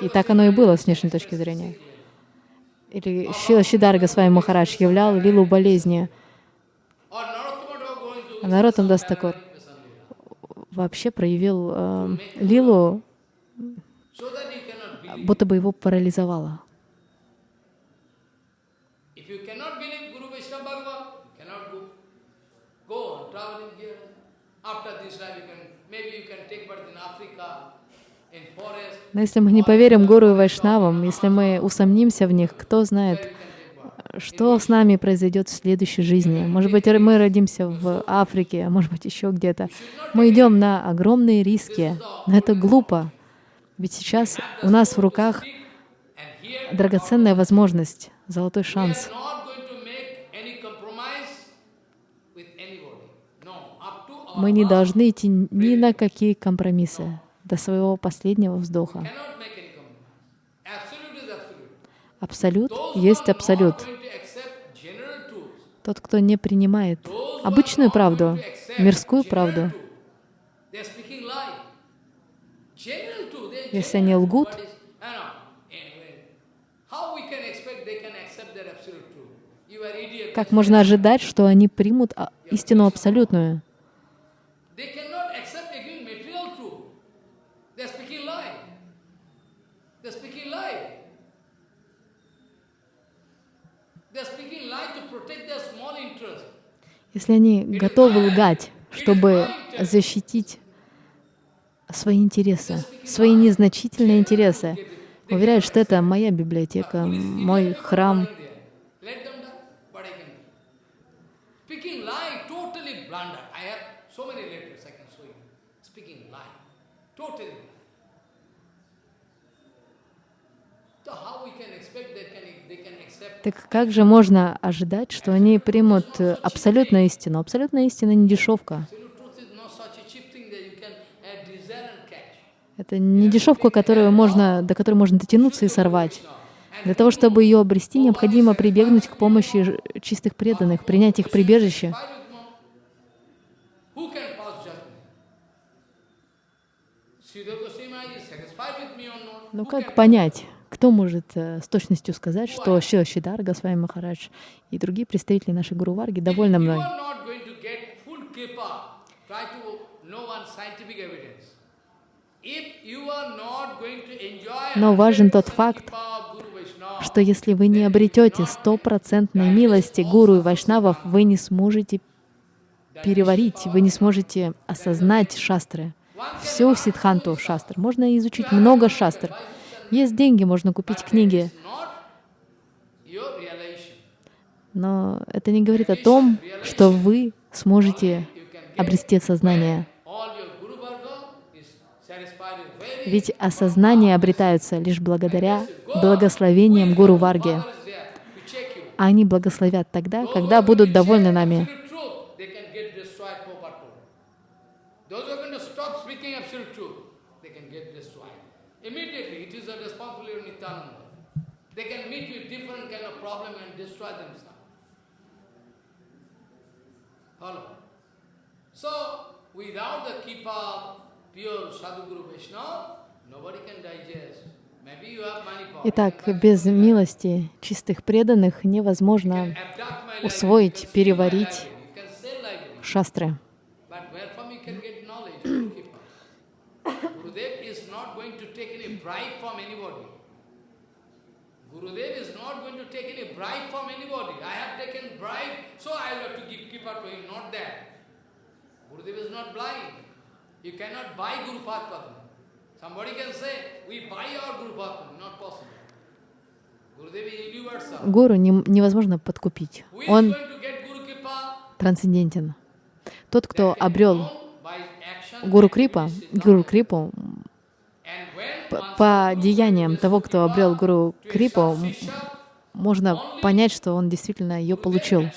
И так оно и было с внешней точки зрения. Или Шила Шидар Госвами Махарадж являл лилу болезни. А Наротам Дастакур вообще проявил э, лилу, будто бы его парализовало. Но если мы не поверим Гуру и Вайшнавам, если мы усомнимся в них, кто знает, что с нами произойдет в следующей жизни. Может быть, мы родимся в Африке, а может быть, еще где-то. Мы идем на огромные риски, но это глупо. Ведь сейчас у нас в руках драгоценная возможность, золотой шанс. Мы не должны идти ни на какие компромиссы до своего последнего вздоха. Абсолют есть абсолют. Тот, кто не принимает обычную правду, мирскую правду, если они лгут, как можно ожидать, что они примут а, истину абсолютную? Если они готовы лгать, чтобы защитить свои интересы, свои незначительные интересы, уверяют, что это моя библиотека, мой храм. Так как же можно ожидать, что они примут абсолютную истину? Абсолютная истина не дешевка. Это не дешевка, которую можно, до которой можно дотянуться и сорвать. Для того, чтобы ее обрести, необходимо прибегнуть к помощи чистых преданных, принять их прибежище. Ну как понять, кто может э, с точностью сказать, что Шила Шидар, Госвами Махарадж и другие представители нашей Гуру Варги довольны мной? Но важен тот факт, что если вы не обретете стопроцентной милости Гуру и Вайшнавов, вы не сможете переварить, вы не сможете осознать шастры, всю сидханту шастр. Можно изучить много шастр, есть деньги, можно купить книги. Но это не говорит о том, что вы сможете обрести сознание. Ведь осознание обретаются лишь благодаря благословениям Гуру Варги. Они благословят тогда, когда будут довольны нами. Immediately, it is a responsibility of Nityananda. They can meet with different kind of problem and destroy themselves. Follow? So, without the keeper, pure Sadhguru Vaishnava, nobody can digest. Итак, без милости чистых преданных невозможно усвоить, переварить шастры. But where from you can get knowledge, Guru Keeper? Gurudev is not going to take any bribe from anybody. Gurudev is not going to take any bribe from anybody. I have taken bribe, so I have to give keeper to him, not that. Gurudev is not blind. You cannot buy Guru Padma. Somebody can say, we buy our Guru Padma. Not possible. Гуру не- невозможно подкупить. Он трансцендентен. Тот, кто обрел Гуру Крипа, Гуру Крипу, And when п- one по деяниям того, кто обрел Гуру Крипу, можно понять, что он действительно ее получил.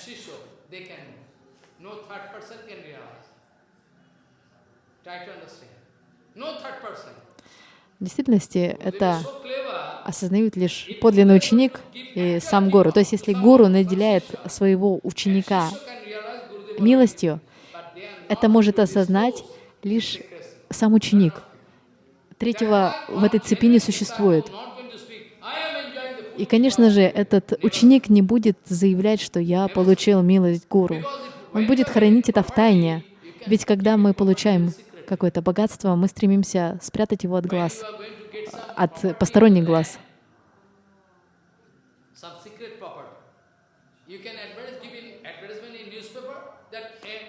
В действительности это осознают лишь подлинный ученик и сам гуру. То есть если гуру наделяет своего ученика милостью, это может осознать лишь сам ученик. Третьего в этой цепи не существует. И, конечно же, этот ученик не будет заявлять, что я получил милость гуру. Он будет хранить это в тайне. Ведь когда мы получаем какое-то богатство, мы стремимся спрятать его от глаз, от посторонних глаз.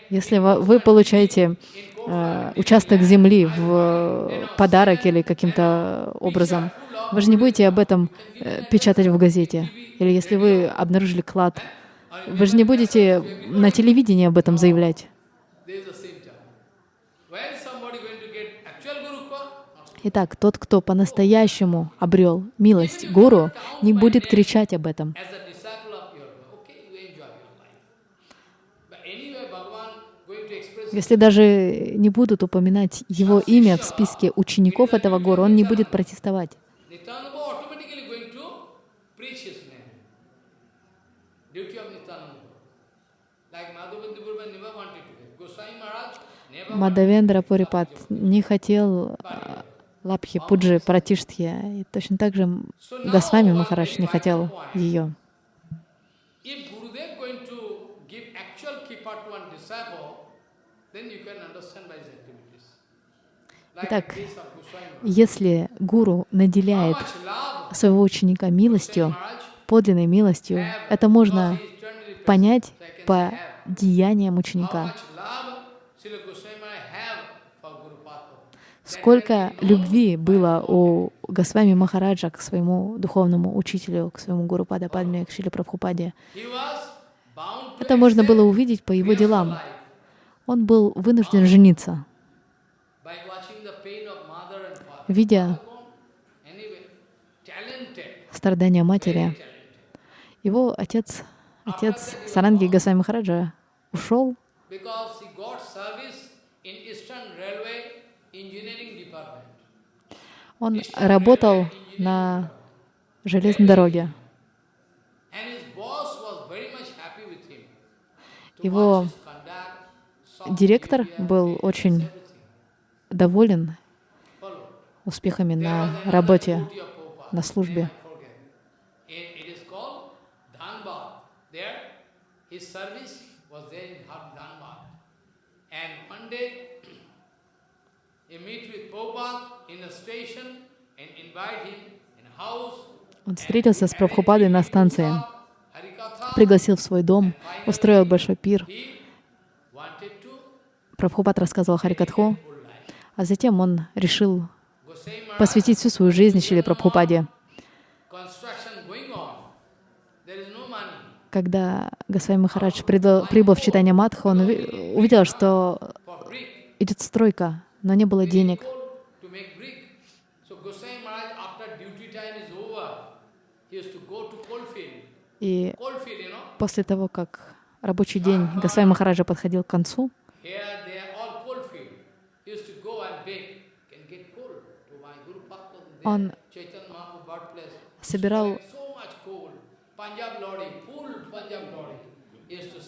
Если вы получаете э, участок земли в э, подарок или каким-то образом, вы же не будете об этом э, печатать в газете. Или если вы обнаружили клад, вы же не будете на телевидении об этом заявлять. Итак, тот, кто по-настоящему обрел милость гуру, не будет кричать об этом. as a disciple of your Guru, okay, you enjoy your life. But anyway, Bhagavan going to express Если даже не будут упоминать его имя в списке учеников этого гуру, он не будет протестовать. Мадавендра Пурипат не хотел а, Лапхи Пуджи Пратиштхи, и точно так же Госвами Махарадж не хотел ее. If Gurudev going to give actual keeper to one disciple, Итак. Если гуру наделяет своего ученика милостью, подлинной милостью, это можно понять по деяниям ученика. Сколько любви было у Госвами Махараджа к своему духовному учителю, к своему гуру Пада Падме, к Шиле Прабхупаде. Это можно было увидеть по его делам. Он был вынужден жениться, видя страдания матери. Его отец, отец Саранги Госвами Махараджа ушел, он работал на железной дороге. Его директор был очень доволен успехами на работе, на службе. Он встретился с Прабхупадой на станции, пригласил в свой дом, устроил большой пир. Прабхупад рассказывал Харикатху, а затем он решил посвятить всю свою жизнь Шиле Прабхупаде. Когда Госвами Махарадж придал- прибыл в читание Мадха, он уви- увидел, что идет стройка, но не было денег. И после того, как рабочий день Госвами Махараджа подходил к концу, here, there, all coalfield. He used to go and beg, can get coal to my Guru Padma. Он собирал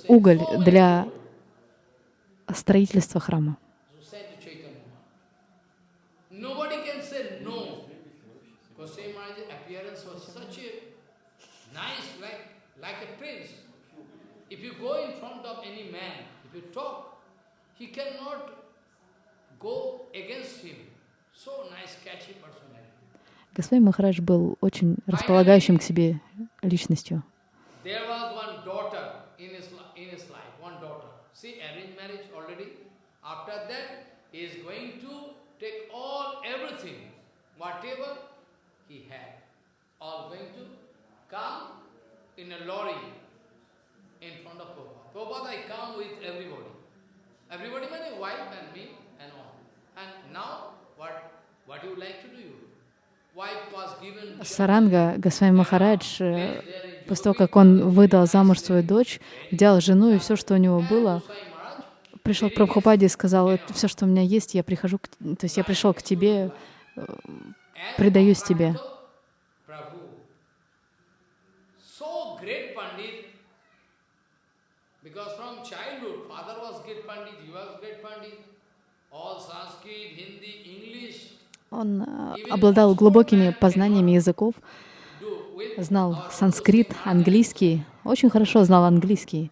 уголь для строительства храма. He cannot go against him. So nice, catchy personality. Госвами Махарадж был очень располагающим к себе личностью. In a lorry in front of Prabhupada. Prabhupada, I come with everybody. Everybody means wife and me and all. And now, what, what you like to do? Саранга Госвами Махарадж, э, после того, как он выдал замуж свою дочь, взял жену и все, что у него было, пришел к Прабхупаде и сказал, все, что у меня есть, я прихожу, к... то есть я пришел к тебе, э, предаюсь тебе. Because from childhood, father was great pandit, he was great pandit. All Sanskrit, Hindi, English. Он обладал глубокими познаниями языков, знал санскрит, английский, очень хорошо знал английский.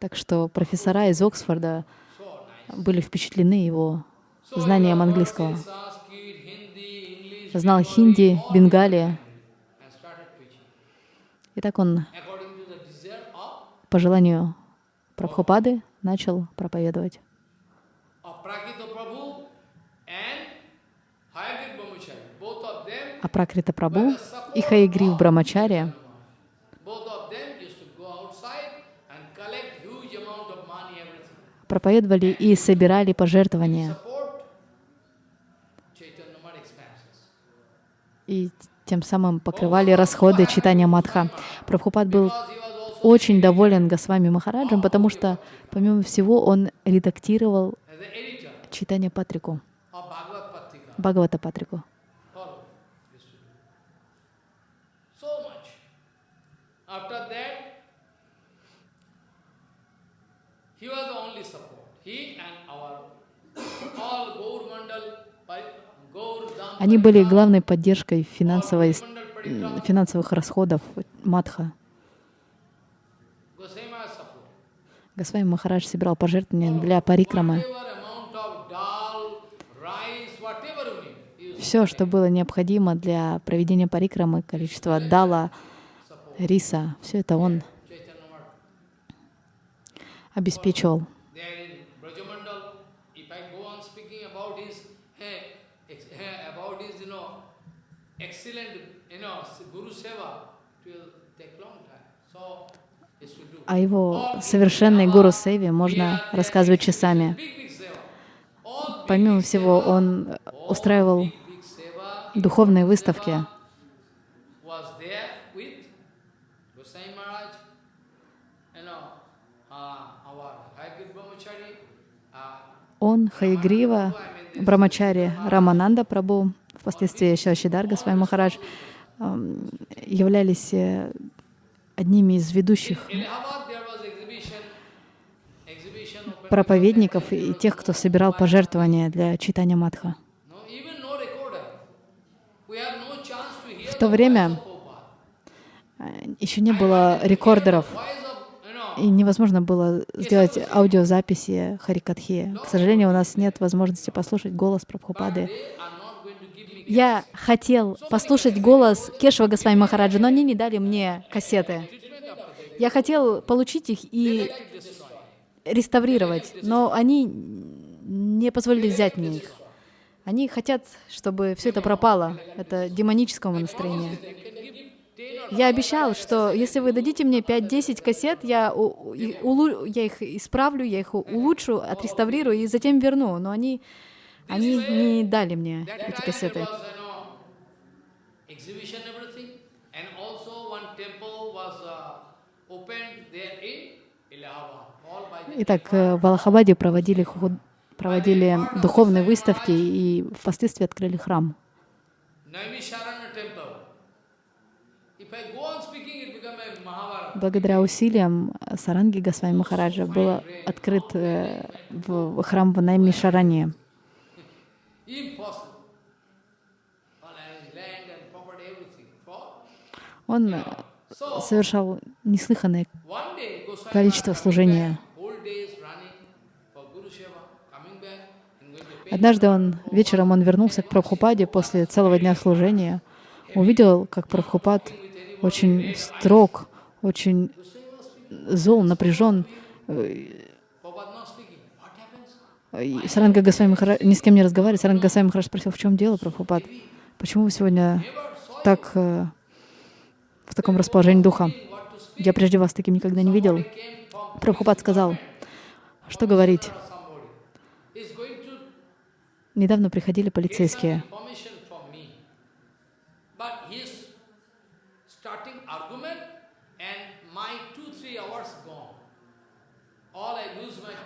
Так что профессора из Оксфорда были впечатлены его знанием английского. Знал хинди, бенгалия. И так он по желанию Прабхупады начал проповедовать. А Пракрита Прабhu и Хаягрив Брамачария проповедовали и собирали пожертвования. И тем самым покрывали расходы читания Мадха. Прабхупад был очень доволен Госвами Махараджем, потому что, помимо всего, он редактировал читание Патрику, Бхагавата Патрику. Они были главной поддержкой финансовой, финансовых расходов Мадха. Госвами Махарадж собирал пожертвования для парикрамы. Все, что было необходимо для проведения парикрамы, количество дала, риса, все это он обеспечивал. О его совершенной гуру Севе можно рассказывать часами. Помимо всего, он устраивал духовные выставки. Он, Хаягрива, Брамачари, Рамананда Прабу, впоследствии Шашидар Госвами Махарадж, являлись э, одними из ведущих проповедников и тех, кто собирал пожертвования для читания Мадха. В то время э, еще не было рекордеров, и невозможно было сделать аудиозаписи Харикатхи. К сожалению, у нас нет возможности послушать голос Прабхупады. Я хотел послушать голос Кешева Госвами Махараджа, но они не дали мне кассеты. Я хотел получить их и реставрировать, но они не позволили взять мне их. Они хотят, чтобы все это пропало. Это демонического настроения. Я обещал, что если вы дадите мне 5-10 кассет, я, у, улу, я их исправлю, я их улучшу, отреставрирую и затем верну. Но они, они не дали мне эти кассеты. Итак, э, в Аллахабаде проводили проводили духовные выставки и впоследствии открыли храм. Благодаря усилиям Саранги Госвами Махараджа был открыт э, в храм в Наймишаране. Он совершал неслыханное количество служения. Однажды он вечером он вернулся к Прабхупаде после целого дня служения, увидел, как Прабхупад очень строг, очень зол, напряжен. Саранга Госвами Махарадж ни с кем не разговаривает. Саранга Госвами Махарадж спросил, в чем дело, Прабхупад? Почему вы сегодня так э, в таком расположении духа? Я прежде вас таким никогда не видел. Прабхупад сказал, что говорить. Недавно приходили полицейские.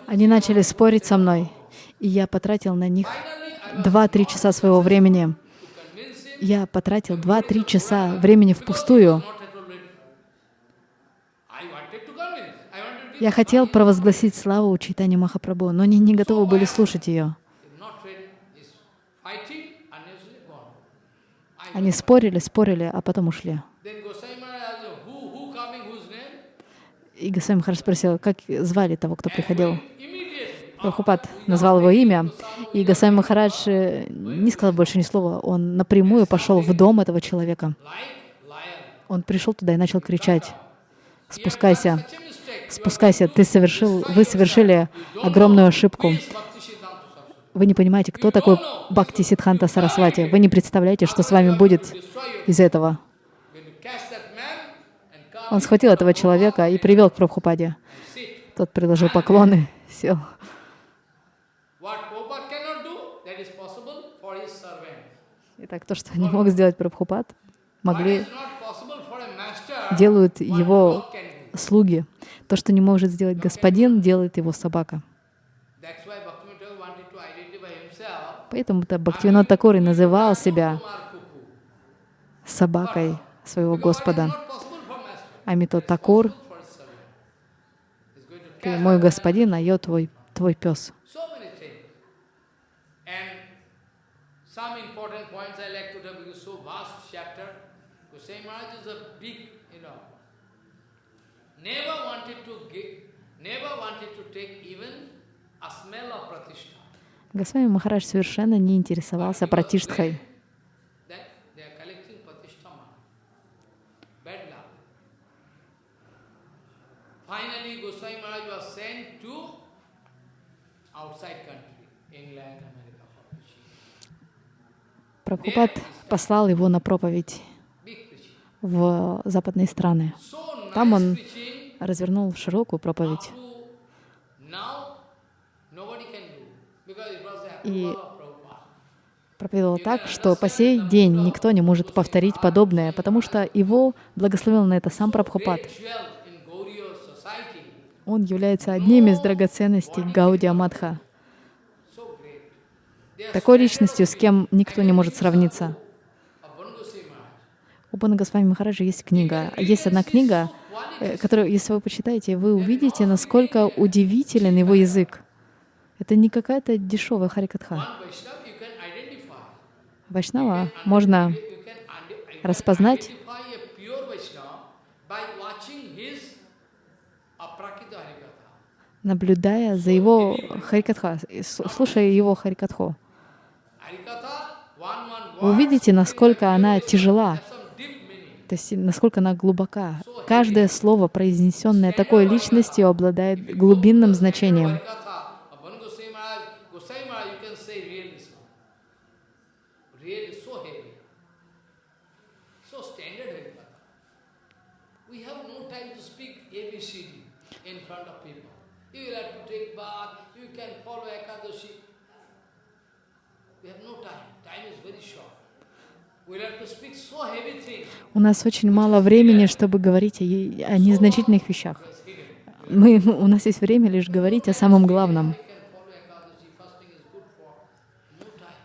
Они начали спорить со мной, и я потратил на них 2-3 часа своего времени. Я потратил 2-3 часа времени впустую. Я хотел провозгласить славу Чайтани Махапрабху, но они не готовы были слушать ее. Они спорили, спорили, а потом ушли. И Госвами Махарадж спросил, как звали того, кто приходил. Прабхупад назвал его имя, и Госвами Махарадж э, не сказал больше ни слова. Он напрямую пошел в дом этого человека. Он пришел туда и начал кричать, «Спускайся, спускайся, ты совершил, вы совершили огромную ошибку. Вы не понимаете, кто такой Бхакти Сидханта Сарасвати. Вы не представляете, что с вами будет из этого. Он схватил этого человека и привел к Прабхупаде. Тот предложил поклоны, сел. Итак, то, что не мог сделать Прабхупад, могли делают его слуги. То, что не может сделать господин, делает его собака. Поэтому-то Бхактивинод Такур и называл себя собакой своего Господа. Амито Такур, ты мой господин, а я твой, твой пес. Госвами Махарадж совершенно не интересовался пратиштхой. Прабхупад послал его на проповедь в западные страны. Там он развернул широкую проповедь. И проповедовал так, что по сей день никто не может повторить подобное, потому что его благословил на это сам Прабхупад. Он является одним из драгоценностей Гаудия Мадха. Такой личностью, с кем никто не может сравниться. У Бана Госвами Махараджа есть книга. Есть одна книга, э, которую, если вы почитаете, вы увидите, насколько удивителен его язык. Это не какая-то дешевая харикатха. Вайшнава можно распознать наблюдая за его харикатха, слушая его харикатху. Вы увидите, насколько она тяжела, то есть насколько она глубока. Каждое слово, произнесенное такой личностью, обладает глубинным значением. У нас очень мало времени, чтобы говорить о, о незначительных вещах. Мы, у нас есть время лишь говорить о самом главном.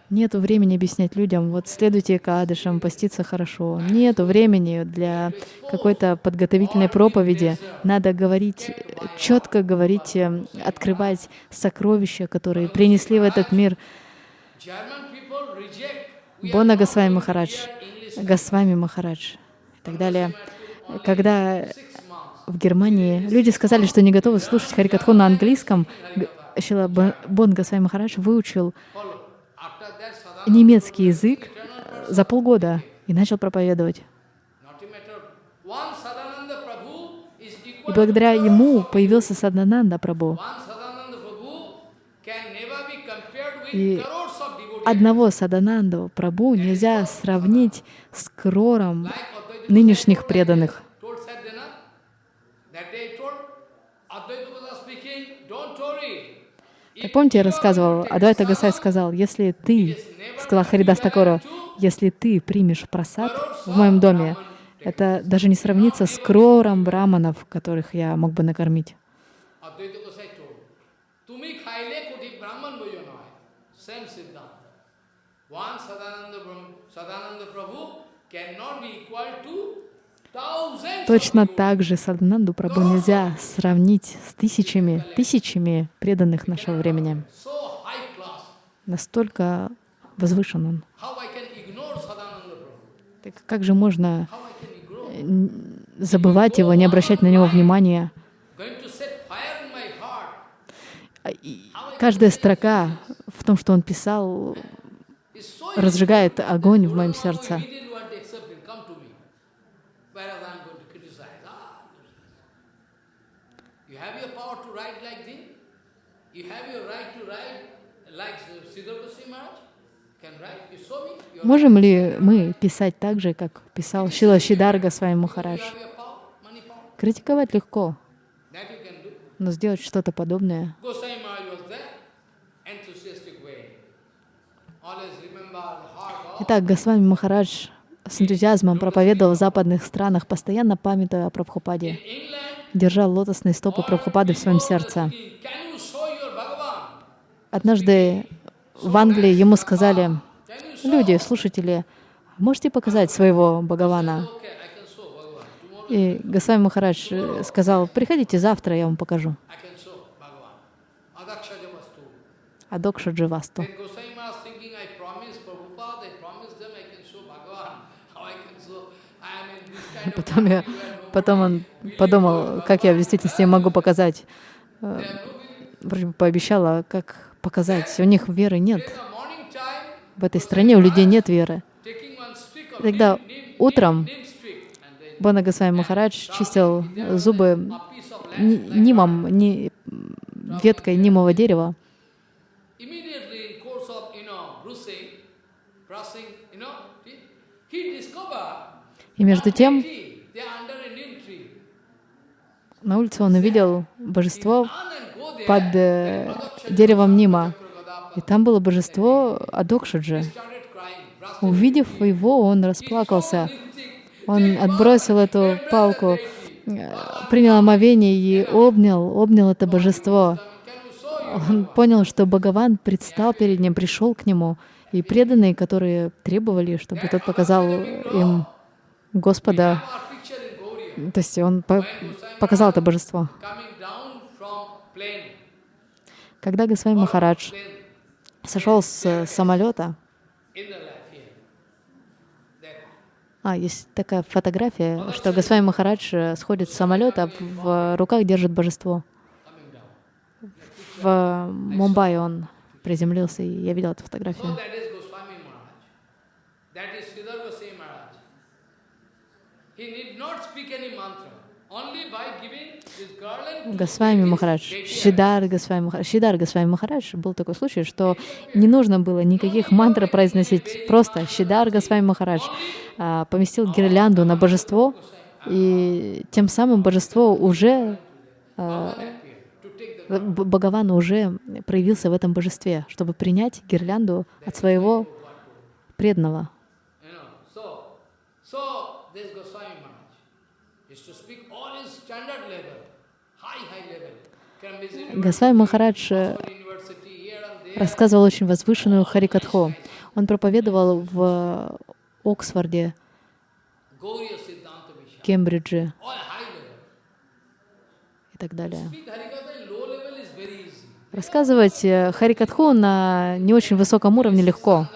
Нету времени объяснять людям, вот следуйте кадышам, поститься хорошо. Нету времени для какой-то подготовительной проповеди. Надо говорить, четко говорить, э, открывать сокровища, которые принесли в этот мир. Бона Госвами Махарадж, Госвами Махарадж и так далее. Когда в Германии люди сказали, что не готовы слушать Харикатху на английском, Шила Бон Госвами Махарадж выучил немецкий язык за полгода и начал проповедовать. И благодаря ему появился Садананда Прабhu. И одного Садананду Прабhu нельзя сравнить с крором нынешних преданных. Так помните, я рассказывал, Адвайта Гасай сказал, если ты, сказал Харидас Такору, если ты примешь просад в моем доме, это даже не сравнится с крором браманов, которых я мог бы накормить. Точно так же Садананду Прабhu нельзя сравнить с тысячами, тысячами преданных нашего времени. Настолько возвышен он. Так как же можно забывать его, не обращать на него внимания? А, каждая строка в том, что он писал, разжигает огонь в моем сердце. Можем ли мы писать так же, как писал Шила Шидарга своим Махарадж? Критиковать легко, но сделать что-то подобное. Итак, Госвами Махарадж с энтузиазмом проповедовал в западных странах, постоянно памятуя о Прабхупаде, держал лотосные стопы Прабхупады в своем сердце. Однажды в Англии ему сказали, люди, слушатели, можете показать своего Бхагавана? И Госвами Махарадж сказал, приходите завтра, я вам покажу. Адокша Дживасту. Потом, я, потом он подумал, как я в действительности могу показать. Э, вроде пообещала, как показать. У них веры нет. В этой стране у людей нет веры. Тогда утром Бана Госвами Махарадж чистил зубы нимом, ни, веткой нимового дерева. И между тем, на улице он увидел божество под э, деревом Нима. И там было божество Адокшаджи. Увидев его, он расплакался. Он отбросил эту палку, э, принял омовение и обнял, обнял это божество. Он понял, что Бхагаван предстал перед ним, пришел к нему, и преданные, которые требовали, чтобы тот показал им Господа, то есть он показал это божество. Когда Госвами Махарадж сошел с самолета, а, есть такая фотография, что Госвами Махарадж э, сходит с самолета, в руках держит божество. В Мумбаи он приземлился, и я видел эту фотографию. Госвами Махарадж, Шидар Госвами Махарадж, Шидар Госвами Махарадж, был такой случай, что не нужно было никаких мантр произносить, просто Шидар Госвами Махарадж а, поместил гирлянду на божество, и тем самым божество уже, а, Бхагаван уже проявился в этом божестве, чтобы принять гирлянду от своего преданного. Госвами Махарадж э, рассказывал очень возвышенную Харикатху. Он проповедовал в Оксфорде, Кембридже и так далее. Рассказывать э, Харикатху на не очень высоком уровне легко.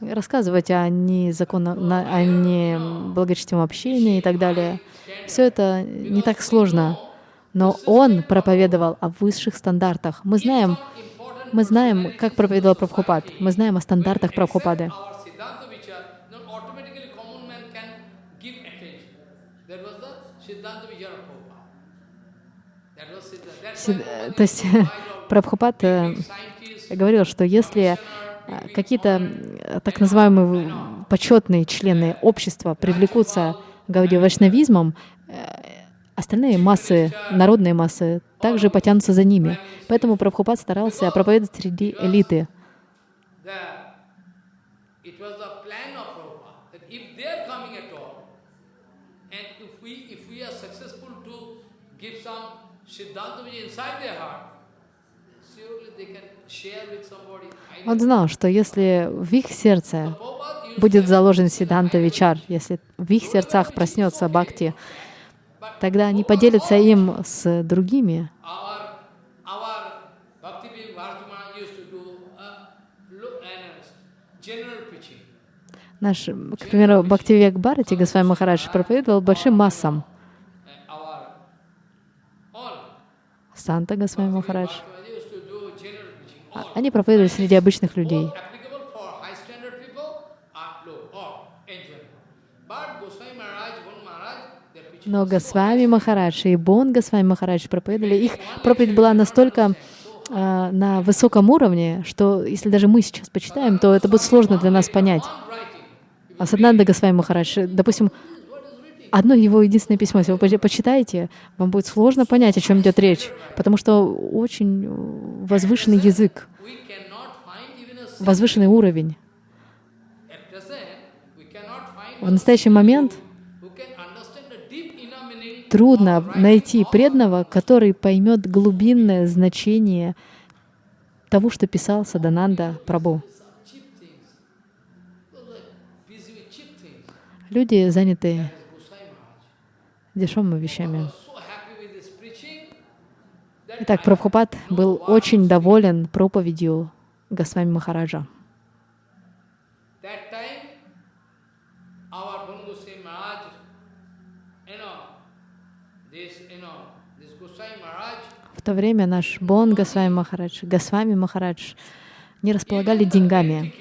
Рассказывать о незаконном, о неблагочестивом общении и так далее. Все это не так сложно. Но он проповедовал о высших стандартах. Мы знаем, мы знаем, как проповедовал Прабхупад. Мы знаем о стандартах Прабхупады. То есть Прабхупад э, говорил, что если э, какие-то так называемые почетные члены общества привлекутся Гауди Вайшнавизмом, э, остальные массы, народные массы, также потянутся за ними. Поэтому Прабхупад старался проповедовать среди элиты. Он знал, что если в их сердце будет заложен Сиданта Вичар, если в их сердцах проснется Бхакти, тогда они поделятся им с другими. Наш, к примеру, Бхактивек Бхарати Госвами Махарадж проповедовал большим массам. Санта Госвами Махарадж. Они проповедовали среди обычных людей. Но Госвами Махарадж и Бон Госвами Махарадж проповедовали. Их проповедь была настолько э, на высоком уровне, что если даже мы сейчас почитаем, то это будет сложно для нас понять. А Саднанда Госвами Махарадж, допустим, одно его единственное письмо, если вы почитаете, вам будет сложно понять, о чем идет речь, потому что очень возвышенный язык, возвышенный уровень. В настоящий момент трудно найти преданного, который поймет глубинное значение того, что писал Садананда Прабhu. Люди заняты дешевыми вещами. Итак, Прабхупад был очень доволен проповедью Госвами Махараджа. В то время наш Бон Госвами Махарадж, Госвами Махарадж не располагали деньгами.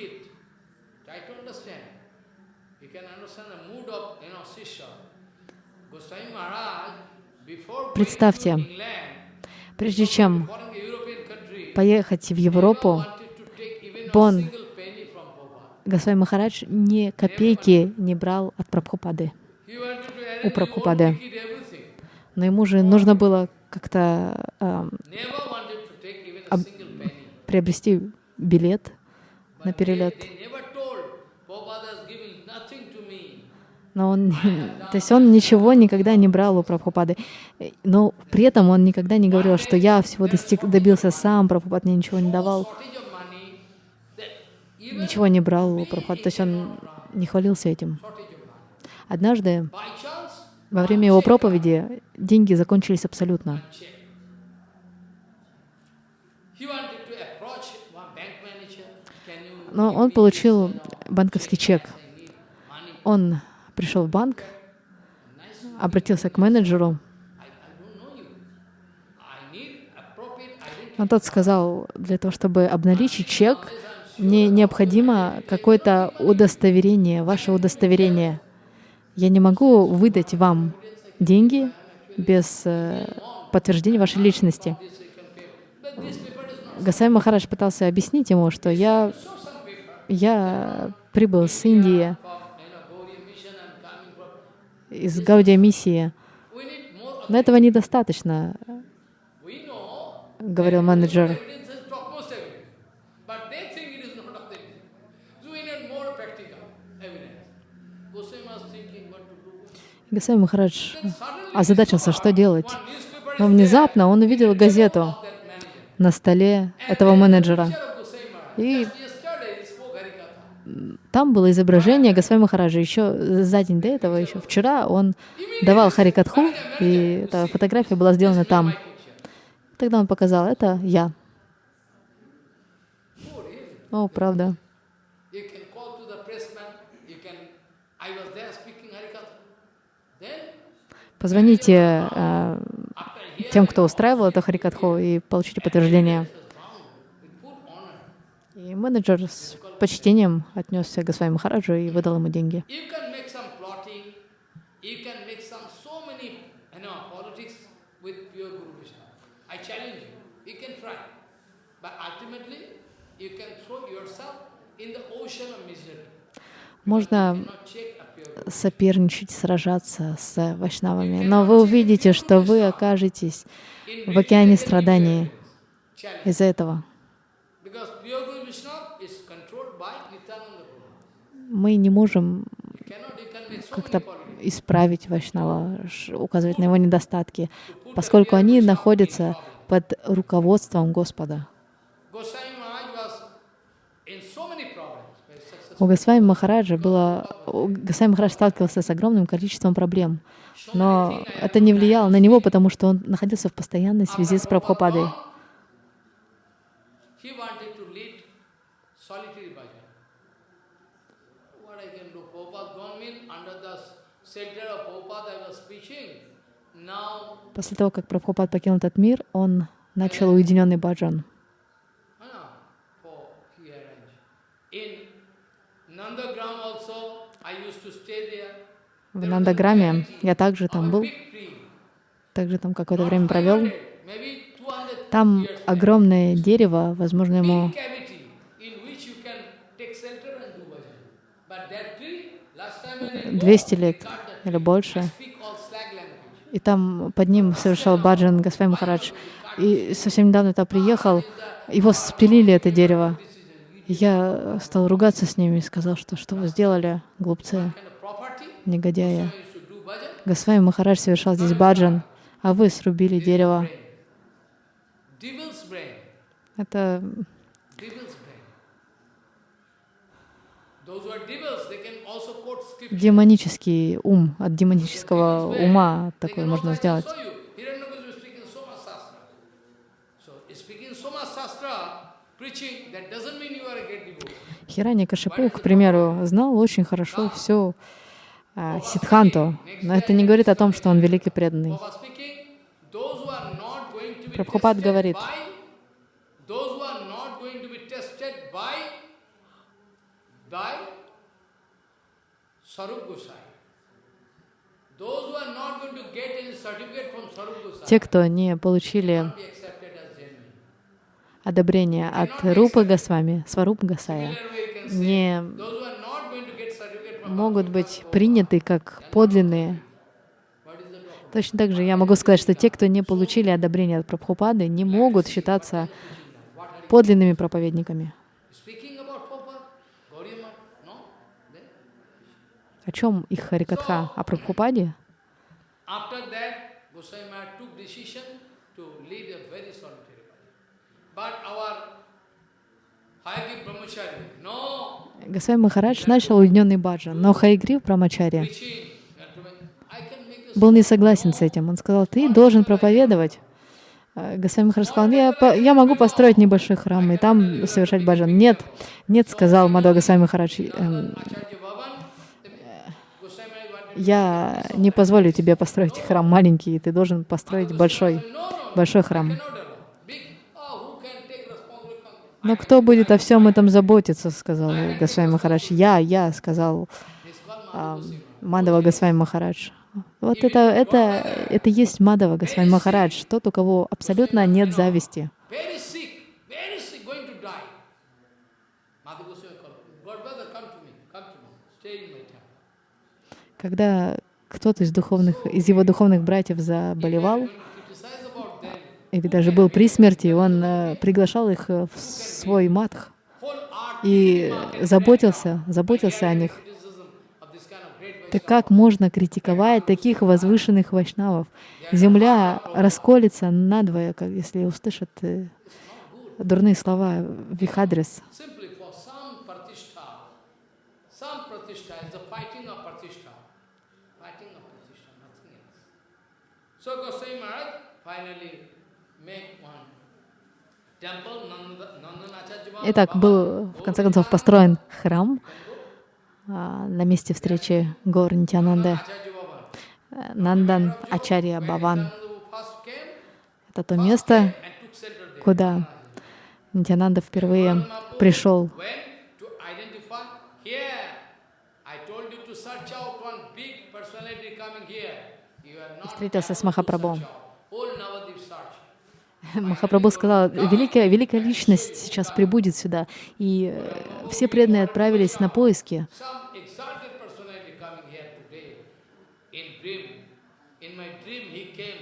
Представьте, прежде чем поехать в Европу, Бон Госвами Махарадж ни копейки не брал от Прабхупады, у Прабхупады. Но ему же нужно было как-то э, приобрести билет на перелет. Но он, то есть он ничего никогда не брал у Прабхупады. Но при этом он никогда не говорил, что я всего достиг, добился сам, Прабхупад мне ничего не давал. Ничего не брал у Прабхупады. То есть он не хвалился этим. Однажды, во время его проповеди, деньги закончились абсолютно. Но он получил банковский чек. Он пришел в банк, обратился к менеджеру, но тот сказал, для того, чтобы обналичить чек, мне необходимо какое-то удостоверение, ваше удостоверение. Я не могу выдать вам деньги без э, подтверждения вашей личности. Гасай Махарадж пытался объяснить ему, что я, я прибыл с Индии, из Гаудия миссии. Но этого недостаточно, говорил менеджер. Гасай Махарадж озадачился, что делать. Но внезапно он увидел газету на столе этого менеджера. И там было изображение Госвами Махараджа. Еще за день до этого, еще вчера, он давал Харикатху, и эта фотография была сделана там. Тогда он показал, это я. О, правда. Позвоните э, тем, кто устраивал это Харикатху, и получите подтверждение. И менеджер с почтением отнесся к Госвами Махараджу и выдал ему деньги. Можно соперничать, сражаться с вайшнавами, но вы увидите, что вы окажетесь в океане страданий из-за этого. Мы не можем как-то исправить Вайшнава, указывать на его недостатки, поскольку они находятся под руководством Господа. У Госвами Махараджа было... Госвами Махарадж сталкивался с огромным количеством проблем, но это не влияло на него, потому что он находился в постоянной связи с Прабхупадой. После того, как Прабхупад покинул этот мир, он начал уединенный баджан. В Нандаграме я также там был, также там какое-то время провел. Там огромное дерево, возможно, ему 200 лет или больше. И там под ним совершал баджан Госвами Махарадж. И совсем недавно я приехал, его спилили, это дерево. Я стал ругаться с ними и сказал, что что вы сделали, глупцы, негодяи. Госвами Махарадж совершал здесь баджан, а вы срубили дерево. Это демонический ум, от демонического ума такое можно сделать. Хирани Кашипу, к примеру, знал очень хорошо всю а, Сидханту, но это не говорит о том, что он великий преданный. Прабхупад говорит, те, кто не получили одобрение от Рупы Госвами, Сварупа Гасая, не могут быть приняты как подлинные. Точно так же я могу сказать, что те, кто не получили одобрение от Прабхупады, не могут считаться подлинными проповедниками. О чем их Харикатха? О Прабхупаде? Госвами Махарадж начал уединенный баджан, но Хайгрив Брамачари был не согласен с этим. Он сказал, ты должен проповедовать. А Госвами Махарадж сказал, я, я могу построить небольшой храм и там совершать баджан. Нет, нет, сказал Мадхва Госвами Махарадж, эм, я не позволю тебе построить храм маленький, ты должен построить большой, большой храм. Но кто будет о всем этом заботиться, сказал Госвами Махарадж. Я, я, сказал а, Мадава Госвами Махарадж. Вот это, это, это есть Мадава Госвами Махарадж, тот, у кого абсолютно нет зависти. Когда кто-то из духовных, из его духовных братьев заболевал, или даже был при смерти, он э, приглашал их э, в свой матх и заботился, заботился о них. Так как можно критиковать таких возвышенных вайшнавов? Земля расколется надвое, как если услышат э, дурные слова в их адрес. Finally Итак, был в конце концов построен храм а, на месте встречи гор Нитянанды. Э, Нандан Ачарья Баван. Это то место, куда Нитянанда впервые пришел. Встретился с able Махапрабху сказал, великая, великая личность сейчас прибудет сюда. И э, все преданные отправились на поиски.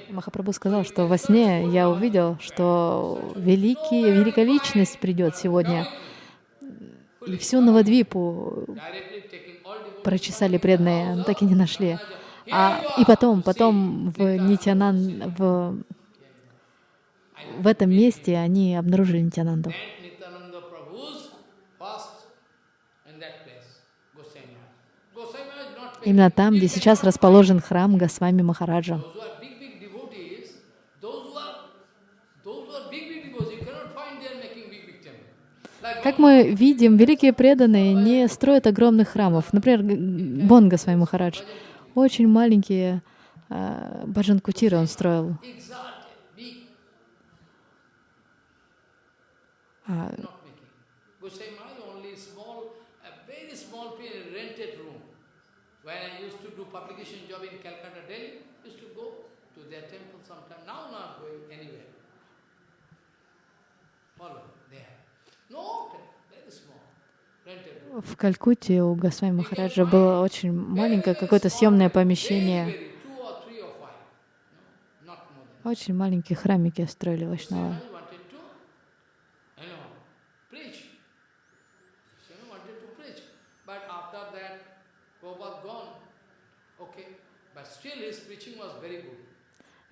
Махапрабху сказал, что во сне я увидел, что великий, великая личность придет сегодня. И всю Навадвипу прочесали преданные, но так и не нашли. А, и потом, потом в Нитянан, в, в этом месте они обнаружили Нитянанду. Именно там, где сейчас расположен храм Госвами Махараджа. Как мы видим, великие преданные не строят огромных храмов. Например, Г- Бон Госвами Махарадж. Очень маленькие э, Баджан Кутиры он строил. В Калькутте у Госвами Махараджа было очень маленькое какое-то съемное помещение. Очень маленькие храмики строили Вайшнава. I wanted to, you know, preach. So I wanted to preach. But after that, Prabhupada gone. Okay. But still his preaching was very good. In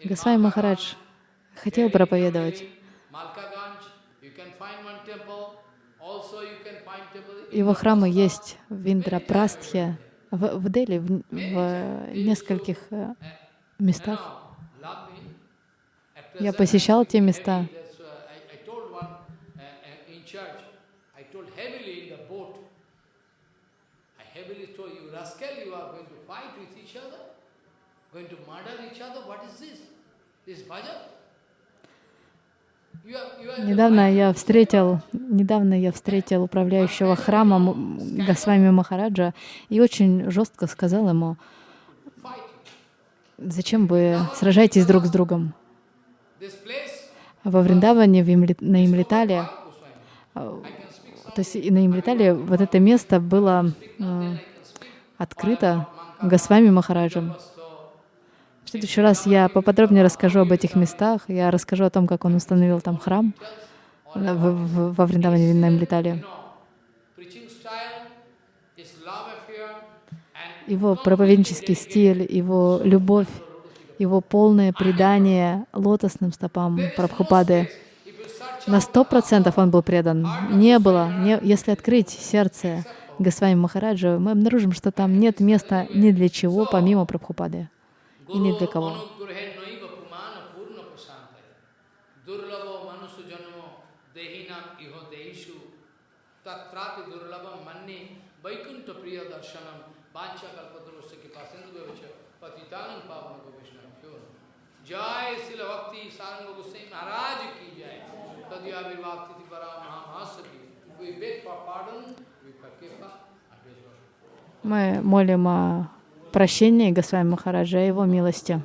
Госвами Махарадж хотел проповедовать. Его храмы есть в Индрапрастхе, в, в Дели, в, в нескольких э, местах. Я посещал те места. that's, uh, I, I told one uh, uh, in church, I told heavily in the boat, I heavily told you, rascal, you are going to fight with each other, going to murder each other. What is this? This bhajan? Недавно я встретил, недавно я встретил управляющего храмом Госвами Махараджа и очень жестко сказал ему, зачем вы сражаетесь друг с другом? Во Вриндаване, в Имли- на Имлитале, а, то есть на Имлитале вот это место было э, открыто Госвами Махараджем. В следующий раз я поподробнее расскажу об этих местах, я расскажу о том, как он установил там храм э, в- в- во Вриндаване, affair and его проповеднический стиль, его любовь, его полное предание лотосным стопам Прабхупады. На сто процентов он был предан. Не было, не- если открыть сердце Госвами Махараджа, мы обнаружим, что там нет места ни для чего, помимо Прабхупады и ни для кого. Jai Srila Bhakti Saranga Goswami Maharaj ki jai. Tadyavirvakti Tipara Mahamahasaki. We beg for pardon, we forgive. Мы молим о прощении Госвами Махараджа и его милости.